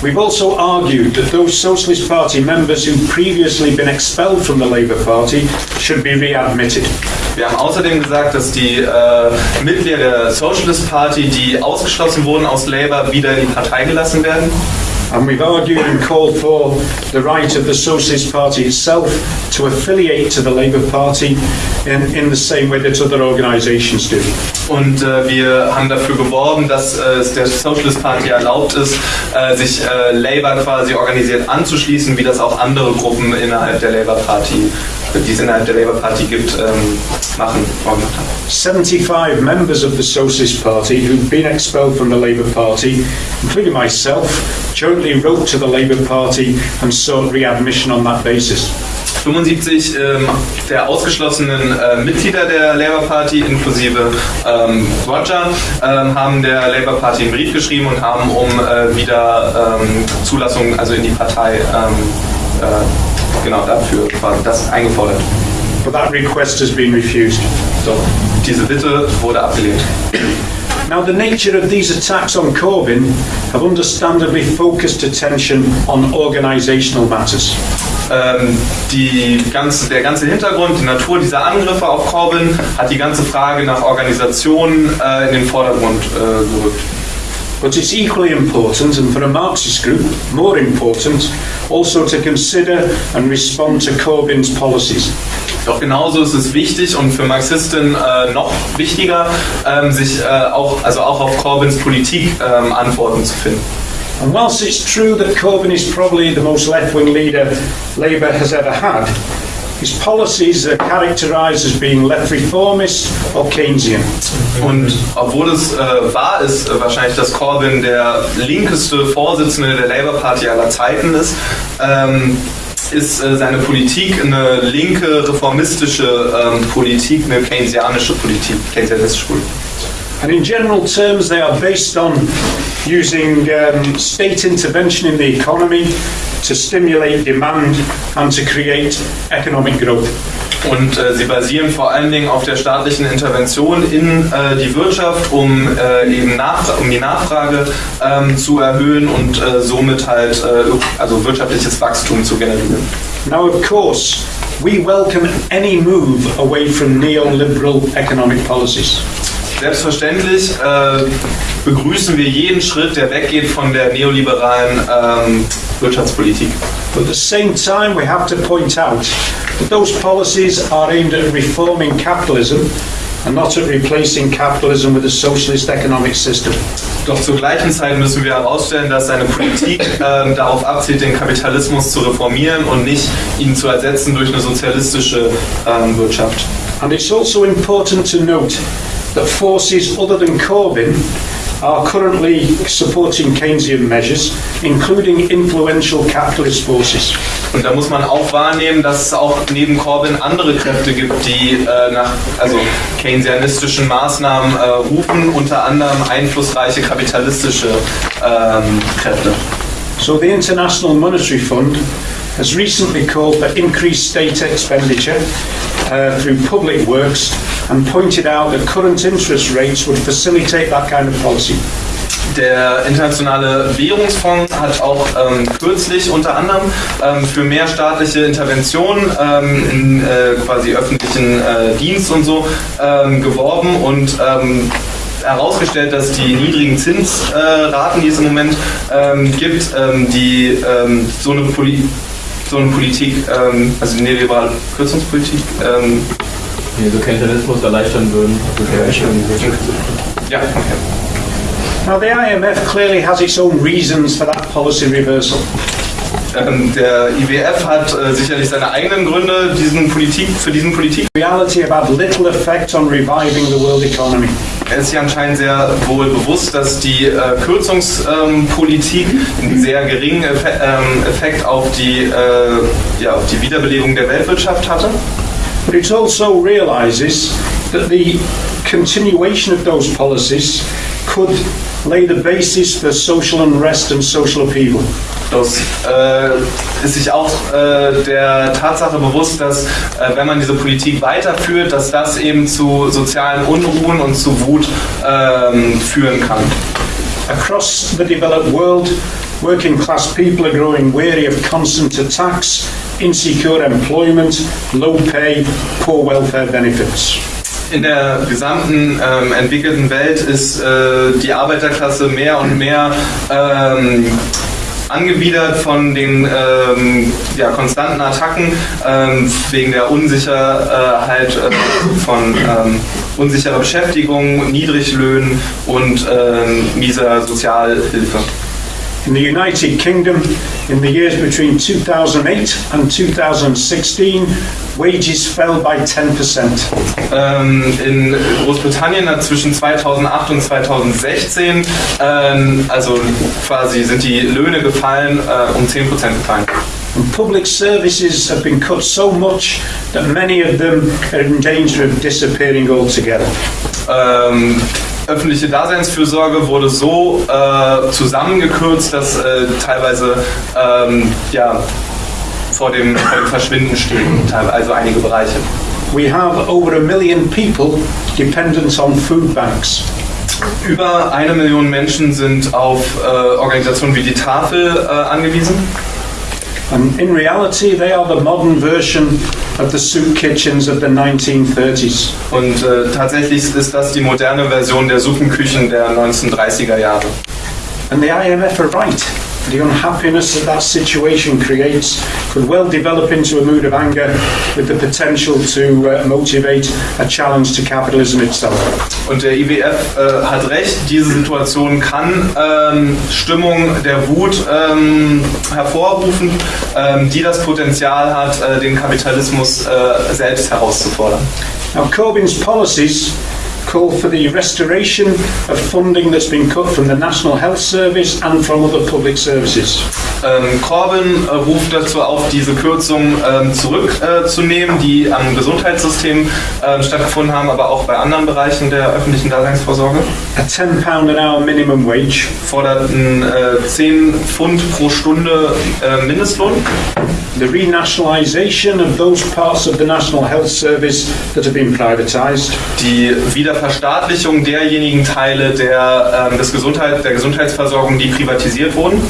Speaker 2: We've also argued that those Socialist Party members who've previously been expelled from the Labour Party should be readmitted.
Speaker 3: Wir haben außerdem gesagt, dass die äh, Mitglieder der Socialist Party, die ausgeschlossen wurden aus Labour, wieder in die Partei gelassen werden.
Speaker 2: And we've argued and called for the right of the Socialist Party itself to affiliate to the Labour Party in, in the same way that other organisations do.
Speaker 3: Und äh, wir haben dafür geworben, dass äh, es der Socialist Party erlaubt ist, äh, sich äh, Labour quasi organisiert anzuschließen, wie das auch andere Gruppen innerhalb der Labour Party, die es innerhalb der Labour Party gibt, ähm, machen, vorgemacht haben.
Speaker 2: 75 members of the Socialist Party who've been expelled from the Labour Party, including myself, jointly wrote to the Labour Party and sought readmission on that basis.
Speaker 3: 75 ähm, der ausgeschlossenen äh, Mitglieder der Labour Party inklusive ähm, Roger ähm, haben der Labour Party einen Brief geschrieben und haben um äh, wieder ähm, Zulassung also in die Partei ähm, äh, genau dafür quasi das eingefordert.
Speaker 2: But that request has been refused.
Speaker 3: So, diese Bitte wurde abgelehnt.
Speaker 2: Now, the nature of these attacks on Corbyn have understandably focused attention on organisational matters.
Speaker 3: Ähm, die ganze, der ganze Hintergrund, die Natur dieser Angriffe auf Corbyn hat die ganze Frage nach Organisation äh, in den Vordergrund äh, gerückt.
Speaker 2: But it's equally important, and for a Marxist group, more important, also to consider and respond to Corbyn's policies.
Speaker 3: Doch genauso ist es wichtig und für Marxisten äh, noch wichtiger, ähm, sich äh, auch, also auch auf Corbyns Politik ähm, Antworten zu finden.
Speaker 2: And whilst it's true that Corbyn is probably the most left wing leader Labour has ever had, his policies are characterised as being left reformist or Keynesian.
Speaker 3: Und obwohl es äh, wahr ist, äh, wahrscheinlich, dass Corbyn der linkeste Vorsitzende der Labour Party aller Zeiten ist, ähm, ist äh, seine Politik eine linke, reformistische ähm, Politik, eine keynesianische Politik, keynesianistische Politik.
Speaker 2: And in general terms, they are based on using um, state intervention in the economy to stimulate demand and to create economic growth.
Speaker 3: Und äh, sie basieren vor allen Dingen auf der staatlichen Intervention in äh, die Wirtschaft, um äh, eben nach, um die Nachfrage ähm, zu erhöhen und äh, somit halt äh, also wirtschaftliches Wachstum zu generieren.
Speaker 2: Now, of course, we welcome any move away from neoliberal economic policies.
Speaker 3: Selbstverständlich äh, begrüßen wir jeden Schritt, der weggeht von der neoliberalen ähm, Wirtschaftspolitik.
Speaker 2: But at the same time, we have to point out that those policies are aimed at reforming capitalism and not at replacing capitalism with a socialist economic system.
Speaker 3: Doch zur gleichen Zeit müssen wir herausstellen, dass seine Politik ähm, darauf abzielt, den Kapitalismus zu reformieren und nicht ihn zu ersetzen durch eine sozialistische ähm, Wirtschaft.
Speaker 2: And it's also important to note that forces other than Corbyn are currently supporting Keynesian measures, including influential capitalist forces.
Speaker 3: Und da muss man auch wahrnehmen, dass es auch neben Corbyn andere Kräfte gibt, die äh, nach also keynesianistischen Maßnahmen äh, rufen, unter anderem einflussreiche kapitalistische ähm, Kräfte.
Speaker 2: So the International Monetary Fund has recently called for increased state expenditure uh, through public works and pointed out that current interest rates would facilitate that kind of policy.
Speaker 3: Der Internationale Währungsfonds hat auch ähm, kürzlich unter anderem ähm, für mehr staatliche Interventionen ähm, in äh, quasi öffentlichen äh, Dienst und so ähm, geworben und ähm, herausgestellt, dass die niedrigen Zinsraten, die es im Moment ähm, gibt, die so eine Poli so eine Politik, ähm, also die neoliberale Kürzungspolitik, ähm,
Speaker 4: Die so Keynesianismus erleichtern würden.
Speaker 3: ja, okay.
Speaker 2: Now, the IMF clearly has its own reasons for that policy reversal.
Speaker 3: Ähm, der IWF hat äh, sicherlich seine eigenen Gründe diesen Politik, für diesen Politik.
Speaker 2: reality had little effect on reviving the world economy.
Speaker 3: Er ist sich anscheinend sehr wohl bewusst, dass die äh, Kürzungspolitik einen sehr geringen Effe ähm, Effekt auf die, äh, ja, auf die Wiederbelebung der Weltwirtschaft hatte.
Speaker 2: But it also realises that the continuation of those policies could lay the basis for social unrest and social upheaval.
Speaker 3: Das äh, ist sich auch äh, der Tatsache bewusst, dass äh, wenn man diese Politik weiterführt, dass das eben zu sozialen Unruhen und zu Wut ähm, führen kann.
Speaker 2: Across the developed world, working class people are growing weary of constant attacks, insecure employment, low pay, poor welfare benefits.
Speaker 3: In der gesamten ähm, entwickelten Welt ist äh, die Arbeiterklasse mehr und mehr ähm, angewidert von den ähm, ja, konstanten Attacken ähm, wegen der Unsicherheit äh, von ähm, unsicherer Beschäftigung, Niedriglöhnen und ähm, mieser Sozialhilfe.
Speaker 2: In the United Kingdom, in the years between 2008 and 2016, wages fell by 10%.
Speaker 3: Ähm, in Großbritannien zwischen 2008 und 2016, ähm, also quasi sind die Löhne gefallen, äh, um 10% gefallen.
Speaker 2: And public services have been cut so much that many of them are in danger of disappearing altogether.
Speaker 3: Ähm, öffentliche Daseinsfürsorge wurde so äh, zusammengekürzt, dass äh, teilweise ähm, ja, vor, dem, vor dem Verschwinden stehen, also einige Bereiche.
Speaker 2: We have over a million people dependent on food banks.
Speaker 3: Über eine Million Menschen sind auf äh, Organisationen wie die Tafel äh, angewiesen.
Speaker 2: And in reality, they are the modern version of the soup kitchens of the 1930s.
Speaker 3: Und äh, tatsächlich ist das die moderne Version der Suppenküchen der 1930er Jahre.
Speaker 2: And the IMF are right. The unhappiness that that situation creates could well develop into a mood of anger with the potential to uh, motivate a challenge to capitalism itself.
Speaker 3: Und der IWF äh, hat recht, diese Situation kann ähm, Stimmung der Wut ähm, hervorrufen, ähm, die das Potenzial hat, äh, den Kapitalismus äh, selbst herauszufordern.
Speaker 2: Now, Corbyn's policies call for the restoration of funding that's been cut from the National Health Service and from other public services.
Speaker 3: Ähm, Corbyn äh, ruft dazu auf, diese Kürzungen ähm, zurückzunehmen, die am Gesundheitssystem ähm, stattgefunden haben, aber auch bei anderen Bereichen der öffentlichen Daseinsvorsorge.
Speaker 2: A £10 an hour minimum wage,
Speaker 3: Fordert einen äh, 10 Pfund pro Stunde äh, Mindestlohn.
Speaker 2: the renationalisation of those parts of the National Health Service that have been privatised,
Speaker 3: die Wiederverstaatlichung derjenigen Teile der, ähm, des Gesundheit, der Gesundheitsversorgung, die privatisiert wurden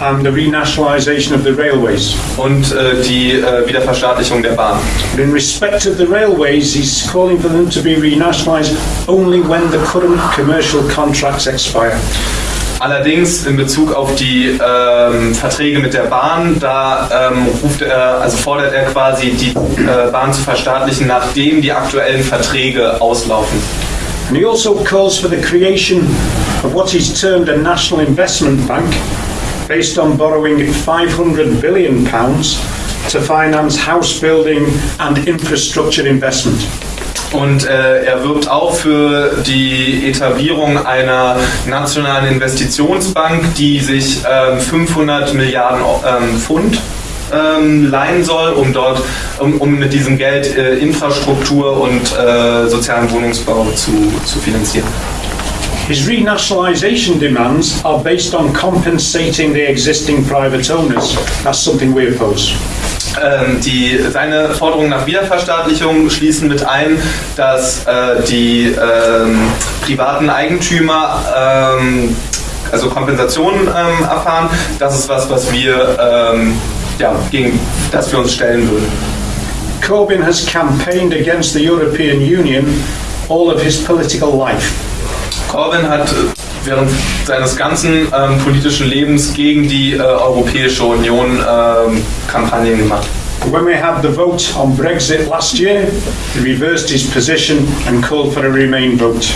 Speaker 2: and the renationalisation of the railways.
Speaker 3: und äh, die äh, Wiederverstaatlichung der Bahn.
Speaker 2: But in respect of the railways, he's calling for them to be renationalised only when the current commercial contracts expire.
Speaker 3: Allerdings in Bezug auf die ähm, Verträge mit der Bahn, da ähm, ruft er, also fordert er quasi die äh, Bahn zu verstaatlichen, nachdem die aktuellen Verträge auslaufen.
Speaker 2: And he also calls for the creation of what he's termed a national investment bank based on borrowing 500 billion pounds to finance house building and infrastructure investment.
Speaker 3: Und äh, er wirbt auch für die Etablierung einer nationalen Investitionsbank, die sich ähm, 500 Milliarden ähm, Pfund ähm, leihen soll, um dort, um, um mit diesem Geld äh, Infrastruktur und äh, sozialen Wohnungsbau zu, zu finanzieren.
Speaker 2: His renationalisation demands are based on compensating the existing private owners. That's something we oppose.
Speaker 3: Ähm, die, seine Forderungen nach Wiederverstaatlichung schließen mit ein, dass äh, die ähm, privaten Eigentümer ähm, also Kompensationen ähm, erfahren. Das ist was, was wir ähm, ja, gegen das wir uns stellen würden.
Speaker 2: Corbyn has campaigned against the European Union all of his political life.
Speaker 3: Corbyn hat äh, während seines ganzen ähm, politischen Lebens gegen die äh, Europäische Union ähm, Kampagnen gemacht.
Speaker 2: When we had the vote on Brexit last year, he reversed his position and called for a Remain vote.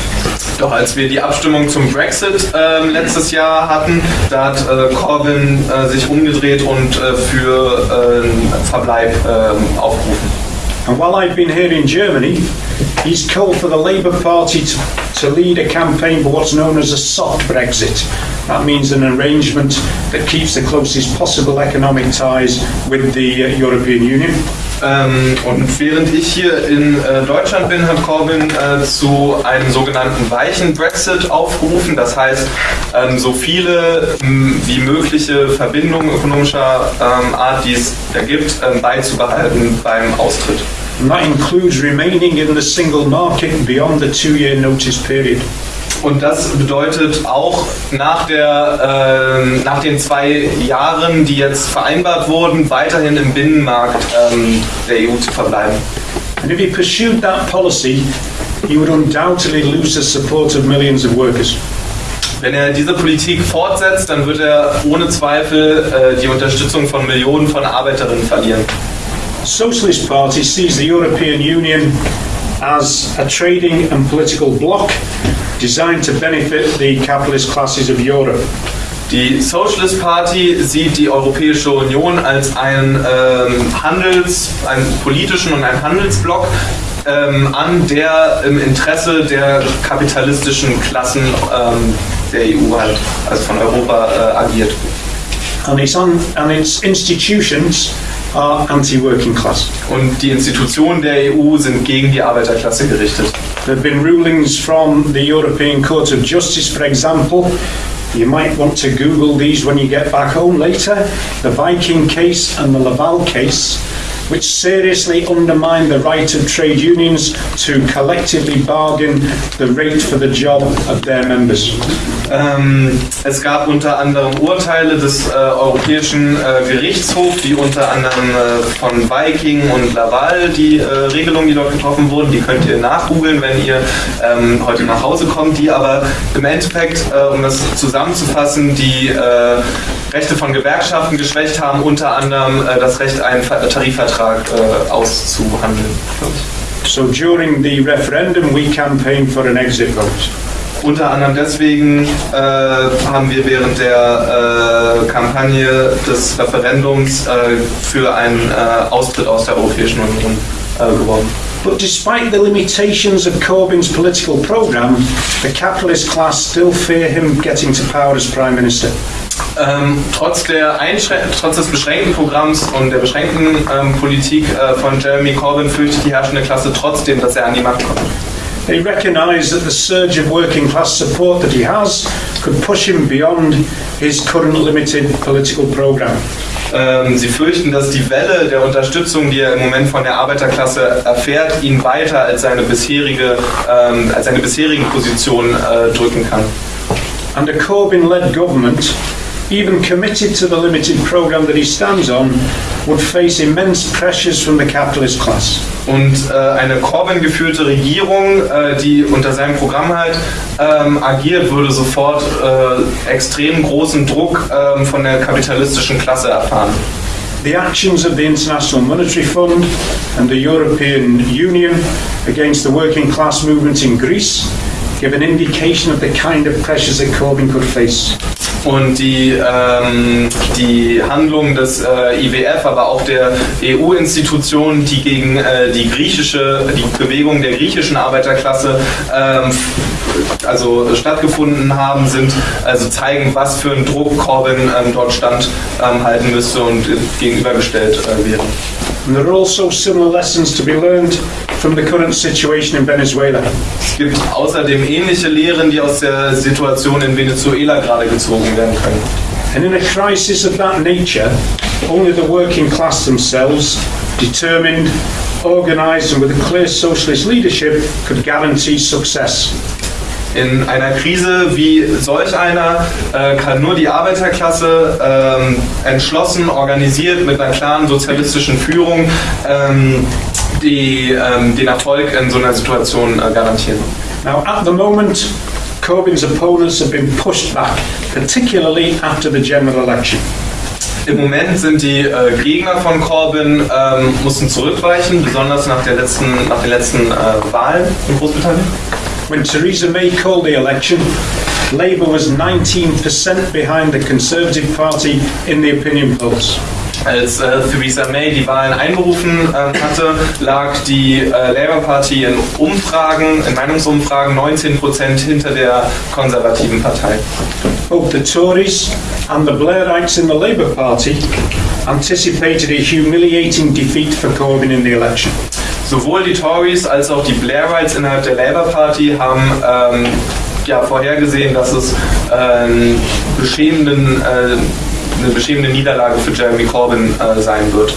Speaker 3: Doch als wir die Abstimmung zum Brexit ähm, letztes Jahr hatten, da hat äh, Corbyn äh, sich umgedreht und äh, für äh, Verbleib ähm, aufgerufen.
Speaker 2: And while I've been here in Germany, he's called for the Labour Party to, to lead a campaign for what's known as a soft Brexit. That means an arrangement that keeps the closest possible economic ties with the uh, European Union.
Speaker 3: Ähm, und während ich hier in äh, Deutschland bin, hat Corbyn äh, zu einem sogenannten weichen Brexit aufgerufen. Das heißt, ähm, so viele m, wie mögliche Verbindungen ökonomischer ähm, Art, die es da gibt, ähm, beizubehalten beim Austritt.
Speaker 2: And that includes remaining in the single market beyond the two-year notice period.
Speaker 3: Und das bedeutet auch nach, der, ähm, nach den zwei Jahren, die jetzt vereinbart wurden, weiterhin im Binnenmarkt ähm, der EU zu verbleiben.
Speaker 2: And if he pursued that policy, he would undoubtedly lose the support of millions of workers.
Speaker 3: Wenn er diese Politik fortsetzt, dann wird er ohne Zweifel äh, die Unterstützung von Millionen von Arbeiterinnen verlieren.
Speaker 2: Socialist Party sees the European Union as a trading and political bloc designed to benefit the capitalist classes of Europe.
Speaker 3: Die Socialist Party sieht die Europäische Union als einen ähm, Handels, einen politischen und einen Handelsblock ähm, an, der im Interesse der kapitalistischen Klassen ähm, der EU halt, also von Europa äh, agiert.
Speaker 2: And its, un- and its institutions are anti-working class.
Speaker 3: Und die Institutionen der EU sind gegen die Arbeiterklasse gerichtet.
Speaker 2: There have been rulings from the European Court of Justice, for example. You might want to Google these when you get back home later. The Viking case and the Laval case, which seriously undermine the right of trade unions to collectively bargain the rate for the job of their members.
Speaker 3: Ähm, es gab unter anderem Urteile des äh, Europäischen äh, Gerichtshofs, die unter anderem äh, von Viking und Laval, die äh, Regelungen, die dort getroffen wurden, die könnt ihr nachgoogeln, wenn ihr ähm, heute nach Hause kommt, die aber im Endeffekt, äh, um das zusammenzufassen, die äh, Rechte von Gewerkschaften geschwächt haben, unter anderem das Recht, einen Ver Tarifvertrag auszuhandeln.
Speaker 2: So during the referendum, we campaigned for an exit vote.
Speaker 3: Unter anderem deswegen äh, haben wir während der äh, Kampagne des Referendums äh, für einen äh, Austritt aus der Europäischen Union äh, geworben.
Speaker 2: But despite the limitations of Corbyn's political programme, the capitalist class still fear him getting to power as Prime Minister.
Speaker 3: Ähm, trotz, trotz des beschränkten Programms und der beschränkten ähm, Politik äh, von Jeremy Corbyn fürchtet die herrschende Klasse trotzdem, dass er an die Macht kommt.
Speaker 2: They recognise that the surge of working class support that he has could push him beyond his current limited political programme.
Speaker 3: Ähm, sie fürchten, dass die Welle der Unterstützung, die er im Moment von der Arbeiterklasse erfährt, ihn weiter als seine bisherige, ähm, als seine bisherigen Position äh, drücken kann.
Speaker 2: And a Corbyn led government, even committed to the limited programme that he stands on, would face immense pressures from the capitalist class.
Speaker 3: Und äh, eine Corbyn geführte Regierung, äh, die unter seinem Programm halt ähm, agiert, würde sofort äh, extrem großen Druck ähm, von der kapitalistischen Klasse erfahren.
Speaker 2: The actions of the International Monetary Fund and the European Union against the working class movement in Greece give an indication of the kind of pressures that Corbyn could face.
Speaker 3: Und die, ähm, die Handlungen des äh, IWF, aber auch der EU-Institutionen, die gegen äh, die griechische, die Bewegung der griechischen Arbeiterklasse ähm, also stattgefunden haben, sind, also zeigen, was für einen Druck Corbyn ähm, dort standhalten müsste und gegenübergestellt äh, wäre.
Speaker 2: And there are also similar lessons to be learned from the current situation in Venezuela.
Speaker 3: Es gibt außerdem ähnliche Lehren, die aus der Situation in Venezuela gerade gezogen werden können.
Speaker 2: And in a crisis of that nature, only the working class themselves, determined, organised, and with a clear socialist leadership, could guarantee success.
Speaker 3: In einer Krise wie solch einer äh, kann nur die Arbeiterklasse ähm, entschlossen, organisiert, mit einer klaren sozialistischen Führung ähm, die, ähm, den Erfolg in so einer Situation äh, garantieren.
Speaker 2: Now, at the moment, Corbyn's opponents have been pushed back, particularly after the general election.
Speaker 3: Im Moment sind die äh, Gegner von Corbyn ähm, mussten zurückweichen, besonders nach, der letzten, nach den letzten äh, Wahlen in Großbritannien.
Speaker 2: When Theresa May called the election, Labour was 19% behind the Conservative Party in the opinion polls.
Speaker 3: Als äh, Theresa May die Wahlen einberufen ähm, hatte, lag die äh, Labour Party in Umfragen, in Meinungsumfragen 19% hinter der konservativen Partei.
Speaker 2: Both the Tories and the Blairites in the Labour Party anticipated a humiliating defeat for Corbyn in the election.
Speaker 3: Sowohl die Tories als auch die Blairites innerhalb der Labour Party haben ähm, ja, vorhergesehen, dass es ähm, beschämenden, äh, eine beschämende Niederlage für Jeremy Corbyn äh, sein wird.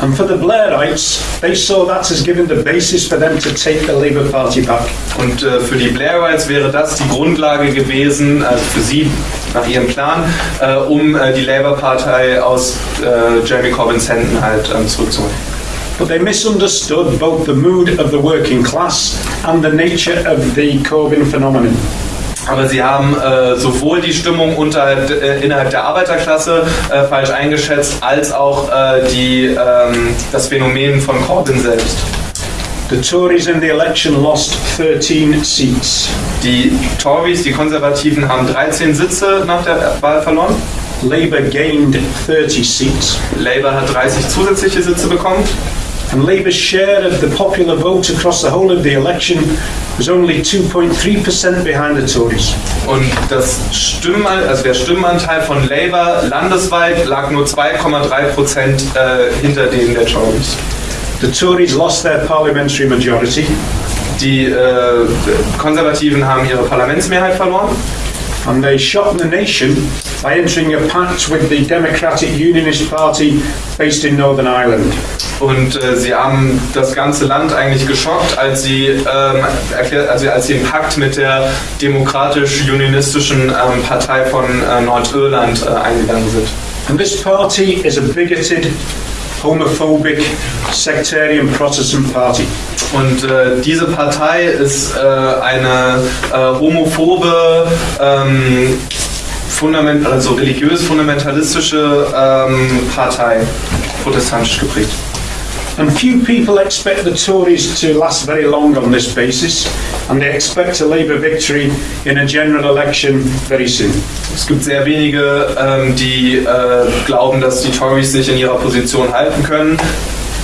Speaker 2: And for the Blairites, they saw that as giving the basis for them to take the Labour Party back.
Speaker 3: Und äh, für die Blairites wäre das die Grundlage gewesen, also für sie nach ihrem Plan, äh, um äh, die Labour-Partei aus äh, Jeremy Corbyns Händen halt ähm, zurückzuholen.
Speaker 2: But they misunderstood both the mood of the working class and the nature of the Corbyn phenomenon.
Speaker 3: Aber sie haben äh, sowohl die Stimmung unterhalb, äh, innerhalb der Arbeiterklasse äh, falsch eingeschätzt, als auch äh, die, ähm, das Phänomen von Corbyn selbst.
Speaker 2: The Tories in the election lost 13 seats.
Speaker 3: Die Tories, die Konservativen, haben 13 Sitze nach der Wahl verloren.
Speaker 2: Labour gained 30 seats.
Speaker 3: Labour hat 30 zusätzliche Sitze bekommen.
Speaker 2: And Labour's share of the popular vote across the whole of the election was only 2.3% behind the Tories.
Speaker 3: Und das Stimmen, also der Stimmenanteil von Labour landesweit lag nur 2,3 Prozent äh, hinter dem der Tories.
Speaker 2: The Tories lost their parliamentary majority,
Speaker 3: Die äh, Konservativen haben ihre Parlamentsmehrheit verloren
Speaker 2: and they shocked the nation by entering a pact with the Democratic Unionist Party based in Northern Ireland.
Speaker 3: Und äh, sie haben das ganze Land eigentlich geschockt, als sie, ähm, erklärt, also als sie einen Pakt mit der demokratisch-unionistischen ähm, Partei von äh, Nordirland äh, eingegangen sind.
Speaker 2: And this party is a bigoted, homophobic, sectarian Protestant party.
Speaker 3: Und äh, diese Partei ist äh, eine äh, homophobe, ähm, fundament also religiös-fundamentalistische ähm, Partei, protestantisch geprägt.
Speaker 2: And few people expect the Tories to last very long on this basis, and they expect a Labour victory in a general election very soon.
Speaker 3: Es gibt sehr wenige, ähm, die äh, glauben, dass die Tories sich in ihrer Position halten können.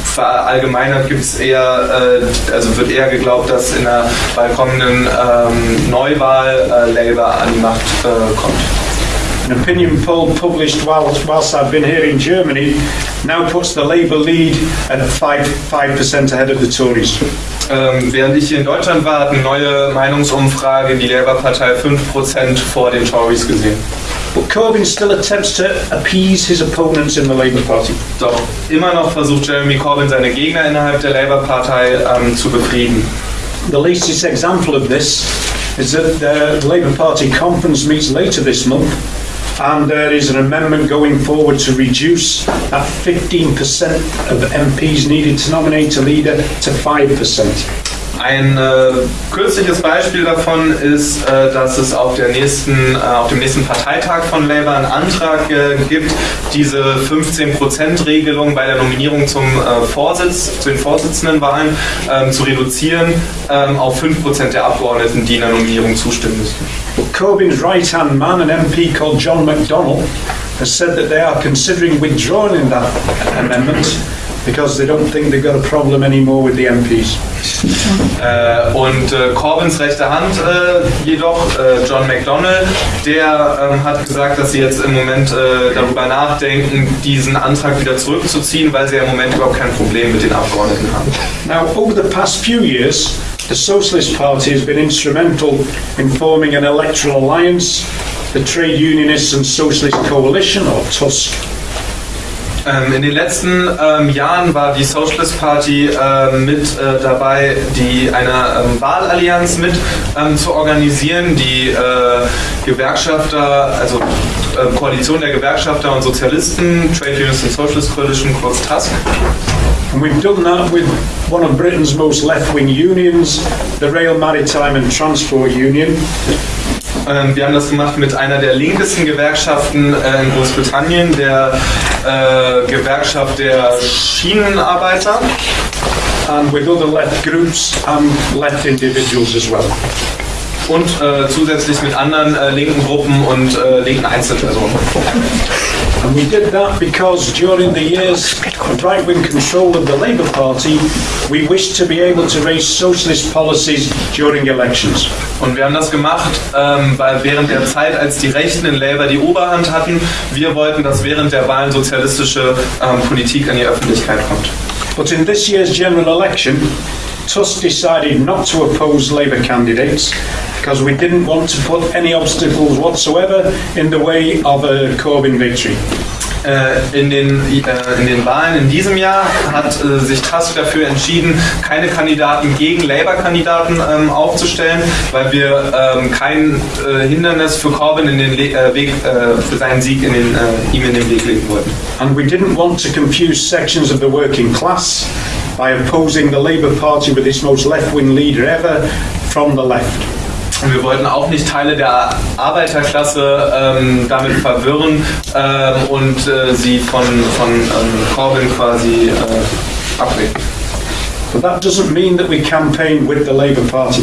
Speaker 3: Verallgemeinert gibt es eher, äh, also wird eher geglaubt, dass in der bald kommenden ähm, Neuwahl äh, Labour an die Macht äh, kommt.
Speaker 2: An opinion poll published whilst, whilst I've been here in Germany now puts the Labour lead at 5, 5% ahead of the Tories.
Speaker 3: Ähm, während ich hier in Deutschland war, hat eine neue Meinungsumfrage die Labour-Partei 5% vor den Tories gesehen.
Speaker 2: But Corbyn still attempts to appease his opponents in the Labour Party.
Speaker 3: Doch immer noch versucht Jeremy Corbyn seine Gegner innerhalb der Labour-Partei ähm, zu befrieden.
Speaker 2: The latest example of this is that the Labour Party conference meets later this month, and there is an amendment going forward to reduce that 15% of MPs needed to nominate a leader to 5%.
Speaker 3: Ein äh, kürzliches Beispiel davon ist, äh, dass es auf, der nächsten, äh, auf dem nächsten Parteitag von Labour einen Antrag äh, gibt, diese 15%-Regelung bei der Nominierung zum äh, Vorsitz, zu den Vorsitzendenwahlen ähm, zu reduzieren ähm, auf 5% der Abgeordneten, die in der Nominierung zustimmen müssen.
Speaker 2: Corbyn's right hand man, an MP called John McDonnell, has said that they are considering withdrawing that amendment because they don't think they've got a problem anymore with the MPs.
Speaker 3: Äh, und äh, Corbyns rechte Hand äh, jedoch, äh, John McDonnell, der ähm, hat gesagt, dass sie jetzt im Moment äh, darüber nachdenken, diesen Antrag wieder zurückzuziehen, weil sie ja im Moment überhaupt kein Problem mit den Abgeordneten haben.
Speaker 2: Now, over the past few years, the Socialist Party has been instrumental in forming an electoral alliance, the Trade Unionists and Socialist Coalition, or TUSC.
Speaker 3: Ähm, in den letzten ähm, Jahren war die Socialist Party ähm, mit äh, dabei, die eine ähm, Wahlallianz mit ähm, zu organisieren, die äh, Gewerkschafter, also äh, Koalition der Gewerkschafter und Sozialisten, Trade Unions and Socialist Coalition, kurz TASC.
Speaker 2: And we've done that with one of Britain's most left-wing unions, the Rail Maritime and Transport Union,
Speaker 3: Ähm, wir haben das gemacht mit einer der linkesten Gewerkschaften äh, in Großbritannien, der äh, Gewerkschaft der Schienenarbeiter.
Speaker 2: and with other left groups and left individuals as well.
Speaker 3: Und äh, zusätzlich mit anderen äh, linken Gruppen und äh, linken Einzelpersonen.
Speaker 2: And we did that because during the years of right-wing control of the Labour Party, we wished to be able to raise socialist policies during elections.
Speaker 3: Und wir haben das gemacht, ähm, weil während der Zeit, als die Rechten in Labour die Oberhand hatten, wir wollten, dass während der Wahlen sozialistische ähm, Politik an die Öffentlichkeit kommt.
Speaker 2: But in this year's general election, Tusk decided not to oppose Labour candidates because we didn't want to put any obstacles whatsoever in the way of a Corbyn victory.
Speaker 3: Äh, in, den, äh, in den Wahlen in diesem Jahr hat äh, sich Tusk dafür entschieden, keine Kandidaten gegen Labour-Kandidaten ähm, aufzustellen, weil wir ähm, kein Hindernis für Corbyn in den Le Weg, für seinen Sieg in den, ihm in den Weg legen wollten.
Speaker 2: And we didn't want to confuse sections of the working class by opposing the Labour Party with its most left-wing leader ever from the left.
Speaker 3: Und wir wollten auch nicht Teile der Arbeiterklasse ähm, damit verwirren ähm, und äh, sie von, von ähm, Corbyn quasi äh, abbringen.
Speaker 2: But that doesn't mean that we campaign with the Labour Party.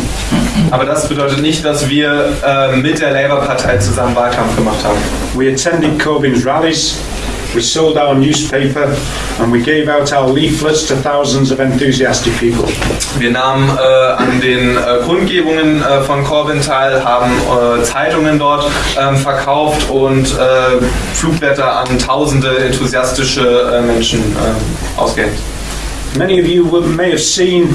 Speaker 3: Aber das bedeutet nicht, dass wir äh, mit der Labour-Partei zusammen Wahlkampf gemacht haben.
Speaker 2: We attended Corbyn's rallies, we sold our newspaper, and we gave out our leaflets to thousands of enthusiastic people.
Speaker 3: Wir nahmen äh, an den äh, Kundgebungen äh, von Corbyn teil, haben äh, Zeitungen dort ähm, verkauft und äh, Flugblätter an tausende enthusiastische äh, Menschen äh, ausgehängt.
Speaker 2: Many of you may have seen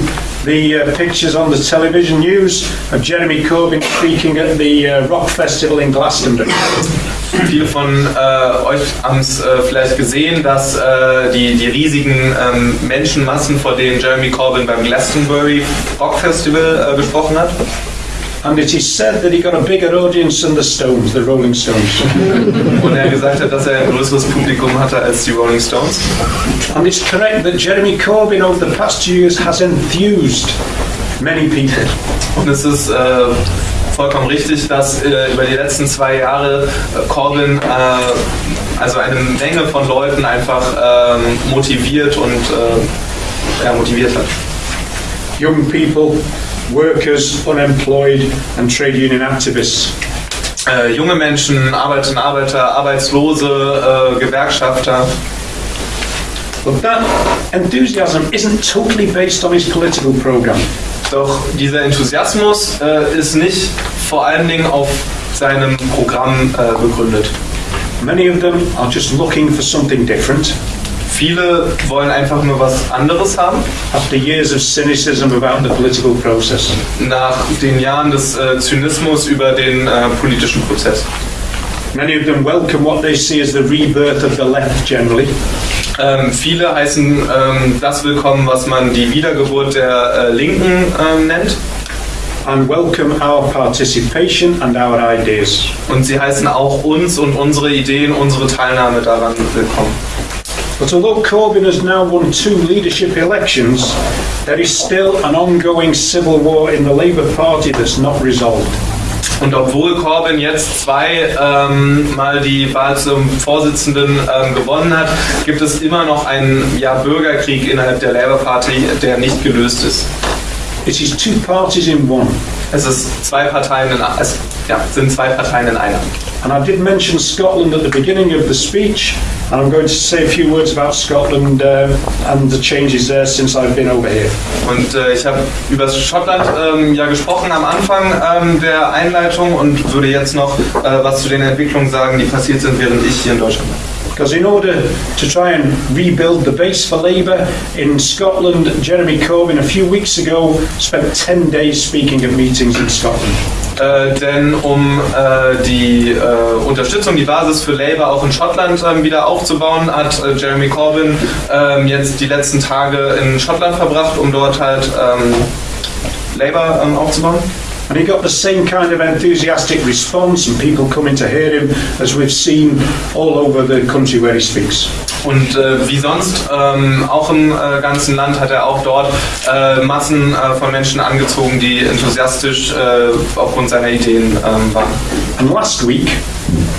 Speaker 2: the uh, pictures on the television news of Jeremy Corbyn speaking at the uh, Rock Festival in Glastonbury.
Speaker 3: Viele von äh, euch haben es äh, vielleicht gesehen, dass äh, die, die riesigen ähm, Menschenmassen, vor denen Jeremy Corbyn beim Glastonbury Rock Festival äh, gesprochen hat.
Speaker 2: And it is said that he got a bigger audience than the Stones, the Rolling Stones.
Speaker 3: Und er gesagt hat, dass er ein größeres Publikum hatte als die Rolling Stones.
Speaker 2: and it's correct that Jeremy Corbyn over the past two years has enthused many people.
Speaker 3: Und es ist äh, vollkommen richtig, dass äh, über die letzten zwei Jahre äh, Corbyn äh, also eine Menge von Leuten einfach ähm, motiviert und äh, ja, motiviert hat.
Speaker 2: Young people, workers, unemployed, and trade union activists.
Speaker 3: Äh, junge Menschen, Arbeiterinnen, Arbeiter, Arbeitslose, äh, Gewerkschafter.
Speaker 2: But that enthusiasm isn't totally based on his political programme.
Speaker 3: Doch dieser Enthusiasmus äh, ist nicht vor allen Dingen auf seinem Programm äh, begründet.
Speaker 2: Many of them are just looking for something different
Speaker 3: Viele wollen einfach nur was anderes haben.
Speaker 2: after years of cynicism about the political process.
Speaker 3: Nach den Jahren des äh, Zynismus über den äh, politischen Prozess.
Speaker 2: Many of them welcome what they see as the rebirth of the left generally.
Speaker 3: Ähm, viele heißen ähm, das willkommen, was man die Wiedergeburt der äh, Linken ähm, nennt.
Speaker 2: and welcome our participation and our ideas.
Speaker 3: Und sie heißen auch uns und unsere Ideen, unsere Teilnahme daran willkommen.
Speaker 2: But although Corbyn has now won two leadership elections, there is still an ongoing civil war in the Labour Party that's not resolved.
Speaker 3: Und obwohl Corbyn jetzt zwei ähm, Mal die Wahl zum Vorsitzenden ähm, gewonnen hat, gibt es immer noch einen ja, Bürgerkrieg innerhalb der Labour Party, der nicht gelöst ist.
Speaker 2: It is two parties in one.
Speaker 3: Es ist zwei Parteien in, es ja, sind zwei Parteien in einer.
Speaker 2: And I did mention Scotland at the beginning of the speech, and I'm going to say a few words about Scotland uh, and the changes there since I've been over here.
Speaker 3: Und äh, ich habe über Schottland ähm, ja gesprochen am Anfang ähm, der Einleitung und würde jetzt noch äh, was zu den Entwicklungen sagen, die passiert sind, während ich hier in Deutschland bin.
Speaker 2: Because in order to try and rebuild the base for Labour in Scotland, Jeremy Corbyn a few weeks ago spent 10 days speaking at meetings in Scotland.
Speaker 3: Äh, denn um äh, die äh, Unterstützung, die Basis für Labour auch in Schottland ähm, wieder aufzubauen, hat äh, Jeremy Corbyn ähm, jetzt die letzten Tage in Schottland verbracht, um dort halt ähm, Labour aufzubauen.
Speaker 2: And he got the same kind of enthusiastic response and people coming to hear him as we've seen all over the country where he speaks.
Speaker 3: Und äh, wie sonst, ähm, auch im äh, ganzen Land hat er auch dort äh, Massen äh, von Menschen angezogen, die enthusiastisch äh, aufgrund seiner Ideen ähm, waren.
Speaker 2: And last week,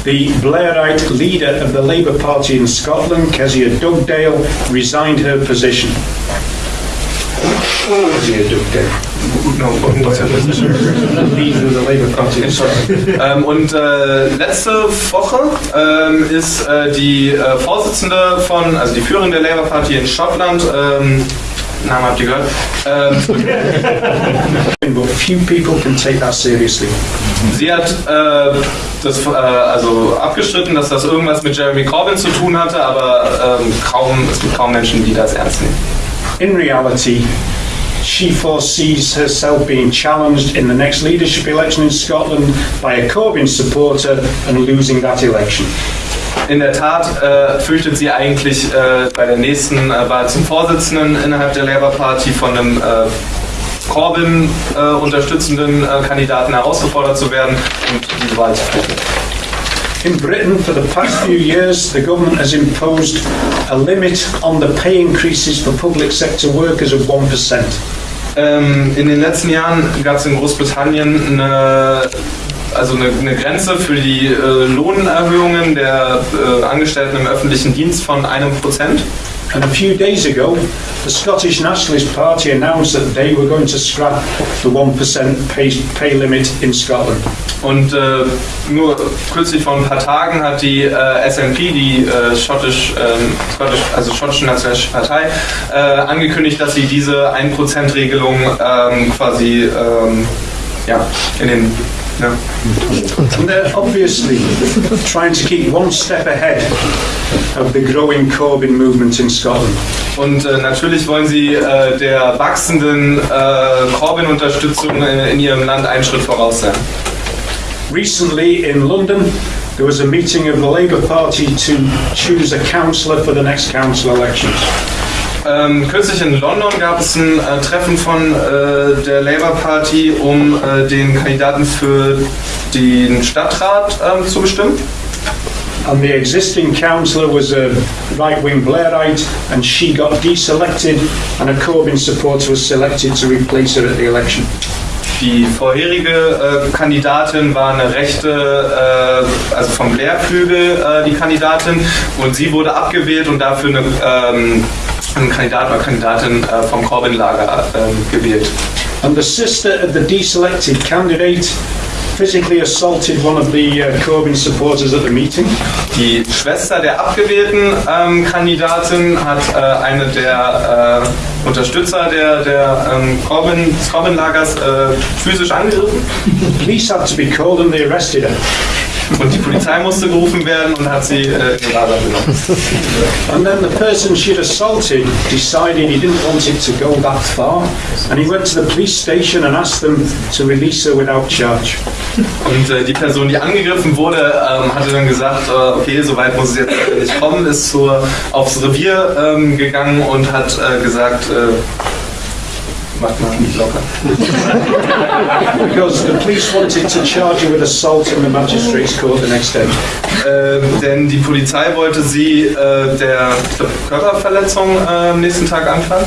Speaker 2: the Blairite leader of the Labour Party in Scotland, Kezia Dugdale, resigned her position. Kezia Dugdale,
Speaker 3: No,
Speaker 2: Scotland.
Speaker 3: ähm, und äh, letzte Woche ähm, ist äh, die äh, Vorsitzende von, also die Führerin der Labour Party in Schottland, ähm, Namen habt ihr gehört, ähm,
Speaker 2: few people can take that seriously.
Speaker 3: sie hat äh, das äh, also abgestritten, dass das irgendwas mit Jeremy Corbyn zu tun hatte, aber ähm, kaum, es gibt kaum Menschen, die das ernst nehmen.
Speaker 2: In reality, she foresees herself being challenged in the next leadership election in Scotland by a Corbyn supporter and losing that election.
Speaker 3: In der Tat äh, fürchtet sie eigentlich äh, bei der nächsten äh, Wahl zum Vorsitzenden innerhalb der Labour Party von einem äh, Corbyn äh, unterstützenden äh, Kandidaten herausgefordert zu werden und diese Wahl zu verlieren.
Speaker 2: In Britain, for the past few years, the government has imposed a limit on the pay increases for public sector workers of 1%.
Speaker 3: Ähm, in den letzten Jahren gab es in Großbritannien eine, also eine, eine Grenze für die äh, Lohnerhöhungen der äh, Angestellten im öffentlichen Dienst von einem Prozent.
Speaker 2: And a few days ago, the Scottish Nationalist Party announced that they were going to scrap the 1% pay, pay limit in Scotland.
Speaker 3: Und äh, nur kürzlich vor ein paar Tagen hat die äh, SNP, die äh, schottisch, ähm, Scottish, also schottische Nationalistische Partei, äh, angekündigt, dass sie diese 1%-Regelung ähm, quasi ähm, ja, in den ja,
Speaker 2: And they're obviously trying to keep one step ahead of the growing Corbyn movement in Scotland.
Speaker 3: Und äh, natürlich wollen sie äh, der wachsenden äh, Corbyn-Unterstützung in, in ihrem Land einen Schritt voraus sein.
Speaker 2: Recently in London, there was a meeting of the Labour Party to choose a councillor for the next council elections.
Speaker 3: Ähm, kürzlich in London gab es ein äh, Treffen von äh, der Labour Party, um äh, den Kandidaten für den Stadtrat ähm, zu bestimmen.
Speaker 2: And the existing councillor was a right-wing Blairite, and she got deselected, and a Corbyn supporter was selected to replace her at the election.
Speaker 3: Die vorherige äh, Kandidatin war eine rechte, äh, also vom Blair-Flügel äh, die Kandidatin und sie wurde abgewählt und dafür eine, ähm, ein Kandidat oder Kandidatin äh, vom Corbyn-Lager ähm, gewählt.
Speaker 2: And the sister of the deselected candidate physically assaulted one of the uh, Corbyn supporters at the meeting.
Speaker 3: Die Schwester der abgewählten ähm, Kandidatin hat äh, eine der äh, Unterstützer der, der ähm, Corbyn, des Corbyn-Lagers äh, physisch angegriffen
Speaker 2: Police had to be called and they arrested her.
Speaker 3: Und die Polizei musste gerufen werden und hat sie äh, in Lager genommen.
Speaker 2: And then the person she'd assaulted decided he didn't want it to go that far, and he went to the police station and asked them to release her without charge.
Speaker 3: Und äh, die Person, die angegriffen wurde, ähm, hatte dann gesagt, äh, okay, so weit muss es jetzt nicht kommen, ist zur, aufs Revier ähm, gegangen und hat äh, gesagt, mal nicht locker.
Speaker 2: Because the police wanted to charge her with assault in the magistrate's court the next day.
Speaker 3: Ähm, denn die Polizei wollte sie äh, der Körperverletzung äh, am nächsten Tag anklagen.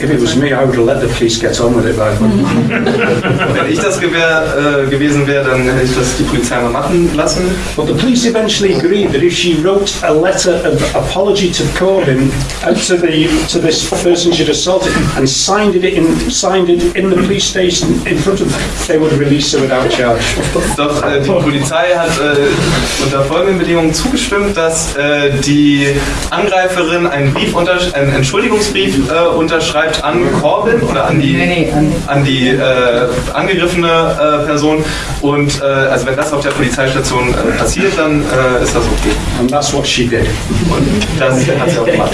Speaker 2: If it was me, I would have let the police get on with it.
Speaker 3: Wenn ich das gewär, äh, gewesen wäre, dann hätte ich das die Polizei mal machen lassen.
Speaker 2: But the police eventually agreed that if she wrote a letter of apology to Corbyn out to the to this person she'd assaulted and signed it in signed it in the police station in front of them, they would release her without charge.
Speaker 3: Doch äh, die Polizei hat äh, unter folgenden Bedingungen zugestimmt, dass äh, die Angreiferin einen, Brief einen Entschuldigungsbrief äh, unterschreibt an Corbyn oder an die,
Speaker 1: Nee, nee, an-
Speaker 3: an die äh, angegriffene äh, Person. Und äh, also wenn das auf der Polizeistation äh, passiert, dann äh, ist das okay.
Speaker 2: And that's what she did.
Speaker 3: Und das hat sie auch gemacht.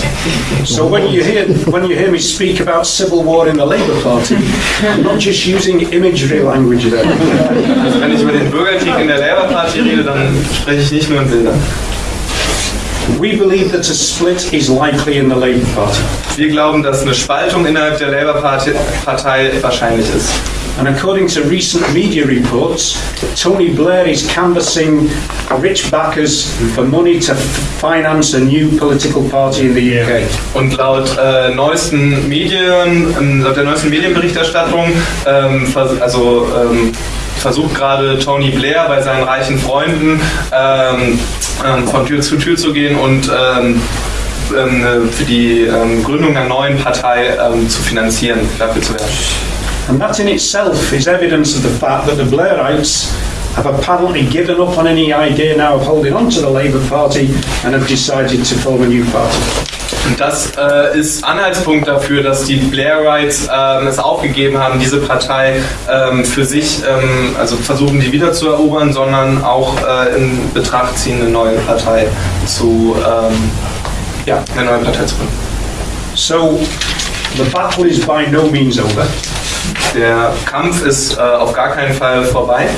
Speaker 2: So when you hear when you hear me speak about civil war in the Labour Party, I'm not just using imagery language there.
Speaker 3: Also wenn ich über den Bürgerkrieg in der Labour Party rede, dann spreche ich nicht nur in Bildern.
Speaker 2: We believe that a split is likely in the Labour Party.
Speaker 3: Wir glauben, dass eine Spaltung innerhalb der Labour Party, Partei wahrscheinlich ist.
Speaker 2: And according to recent media reports, Tony Blair is canvassing rich backers for money to finance a new political party in the UK.
Speaker 3: Und laut äh, neuesten Medien, ähm, laut der neuesten Medienberichterstattung, ähm, also ähm, versucht gerade Tony Blair bei seinen reichen Freunden ähm, ähm, von Tür zu Tür zu gehen und ähm, ähm, für die ähm, Gründung einer neuen Partei zu finanzieren, dafür zu werden.
Speaker 2: And that in itself is evidence of the fact that the Blairites have apparently given up on any idea now of holding on to the Labour Party and have decided to form a new party.
Speaker 3: Und das äh, ist Anhaltspunkt dafür, dass die Blairites ähm, es aufgegeben haben, diese Partei ähm, für sich, ähm, also versuchen die wieder zu erobern, sondern auch äh, in Betracht ziehen, eine neue Partei zu, ähm, ja, eine neue Partei zu gründen.
Speaker 2: So the battle is by no means over,
Speaker 3: Der Kampf ist äh, auf gar keinen Fall vorbei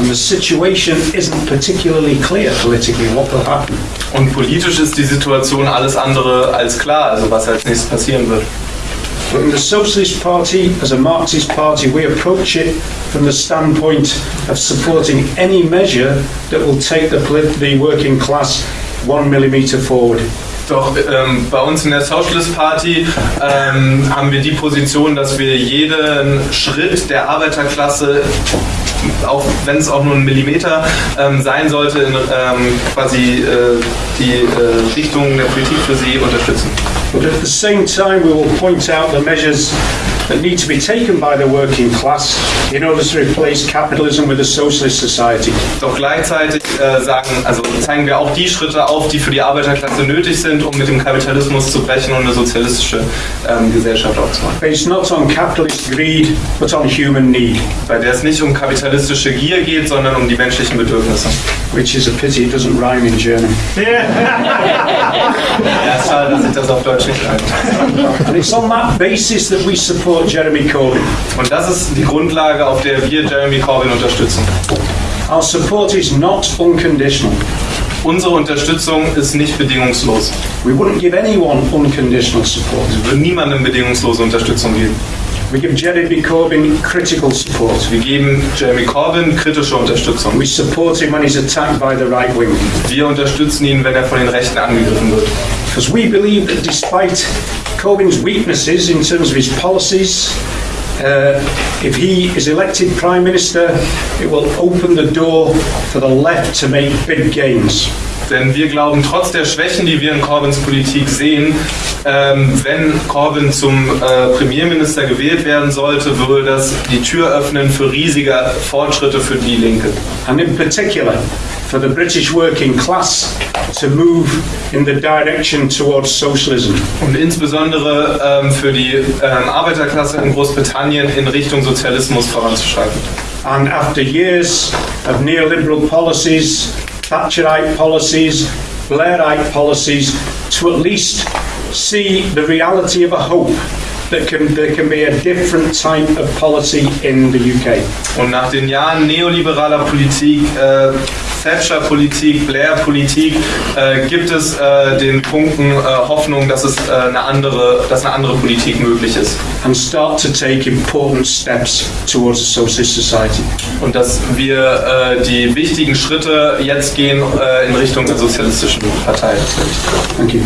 Speaker 2: and the situation isn't particularly clear politically what will happen.
Speaker 3: und politisch ist die Situation alles andere als klar, also was als nächstes passieren wird.
Speaker 2: But in the Socialist Party, as a Marxist party, we approach it from the standpoint of supporting any measure that will take the, the working class one millimetre forward.
Speaker 3: Doch ähm, bei uns in der Socialist Party ähm, haben wir die Position, dass wir jeden Schritt der Arbeiterklasse, auch wenn es auch nur ein Millimeter ähm, sein sollte, in ähm, quasi äh, die äh, Richtung der Politik für sie unterstützen.
Speaker 2: But at the same time, we will point out the measures that need to be taken by the working class in order to replace capitalism with a socialist society.
Speaker 3: Doch gleichzeitig äh, sagen, also zeigen wir auch die Schritte auf, die für die Arbeiterklasse nötig sind, um mit dem Kapitalismus zu brechen und eine sozialistische ähm, Gesellschaft aufzubauen.
Speaker 2: Based not on capitalist greed, but on human need,
Speaker 3: Bei der es nicht um kapitalistische Gier geht, sondern um die menschlichen Bedürfnisse.
Speaker 2: which is a pity it doesn't rhyme in German.
Speaker 3: Ja, ist schade, dass ich das auf Deutsch nicht kann.
Speaker 2: And it's on that basis that we support Jeremy Corbyn.
Speaker 3: Und das ist die Grundlage, auf der wir Jeremy Corbyn unterstützen.
Speaker 2: Our support is not unconditional.
Speaker 3: Unsere Unterstützung ist nicht bedingungslos.
Speaker 2: We wouldn't give anyone unconditional support.
Speaker 3: Wir würden niemandem bedingungslose Unterstützung geben.
Speaker 2: We give Jeremy Corbyn critical support.
Speaker 3: Wir geben Jeremy Corbyn kritische Unterstützung.
Speaker 2: We support him when he's attacked by the right wing.
Speaker 3: Wir unterstützen ihn, wenn er von den Rechten angegriffen wird.
Speaker 2: Because we believe that despite Corbyn's weaknesses in terms of his policies, uh, if he is elected Prime Minister, it will open the door for the left to make big gains.
Speaker 3: Denn wir glauben, trotz der Schwächen, die wir in Corbyns Politik sehen, ähm, wenn Corbyn zum äh, Premierminister gewählt werden sollte, würde das die Tür öffnen für riesige Fortschritte für die Linke.
Speaker 2: And in particular, for the British working class to move in the direction towards socialism.
Speaker 3: Und insbesondere ähm, für die ähm, Arbeiterklasse in Großbritannien in Richtung Sozialismus voranzuschreiten.
Speaker 2: And after years of neoliberal policies, Thatcherite policies, Blairite policies, to at least see the reality of a hope that can, there can be a different type of policy in the UK.
Speaker 3: Und nach den Jahren neoliberaler Politik, äh, Thatcher-Politik, Blair-Politik, äh, gibt es äh, den Punkten äh, Hoffnung, dass es äh, eine andere, dass eine andere Politik möglich ist
Speaker 2: and start to take important steps towards a socialist society.
Speaker 3: und dass wir äh, die wichtigen Schritte jetzt gehen in Richtung der sozialistischen Partei.
Speaker 2: Thank you.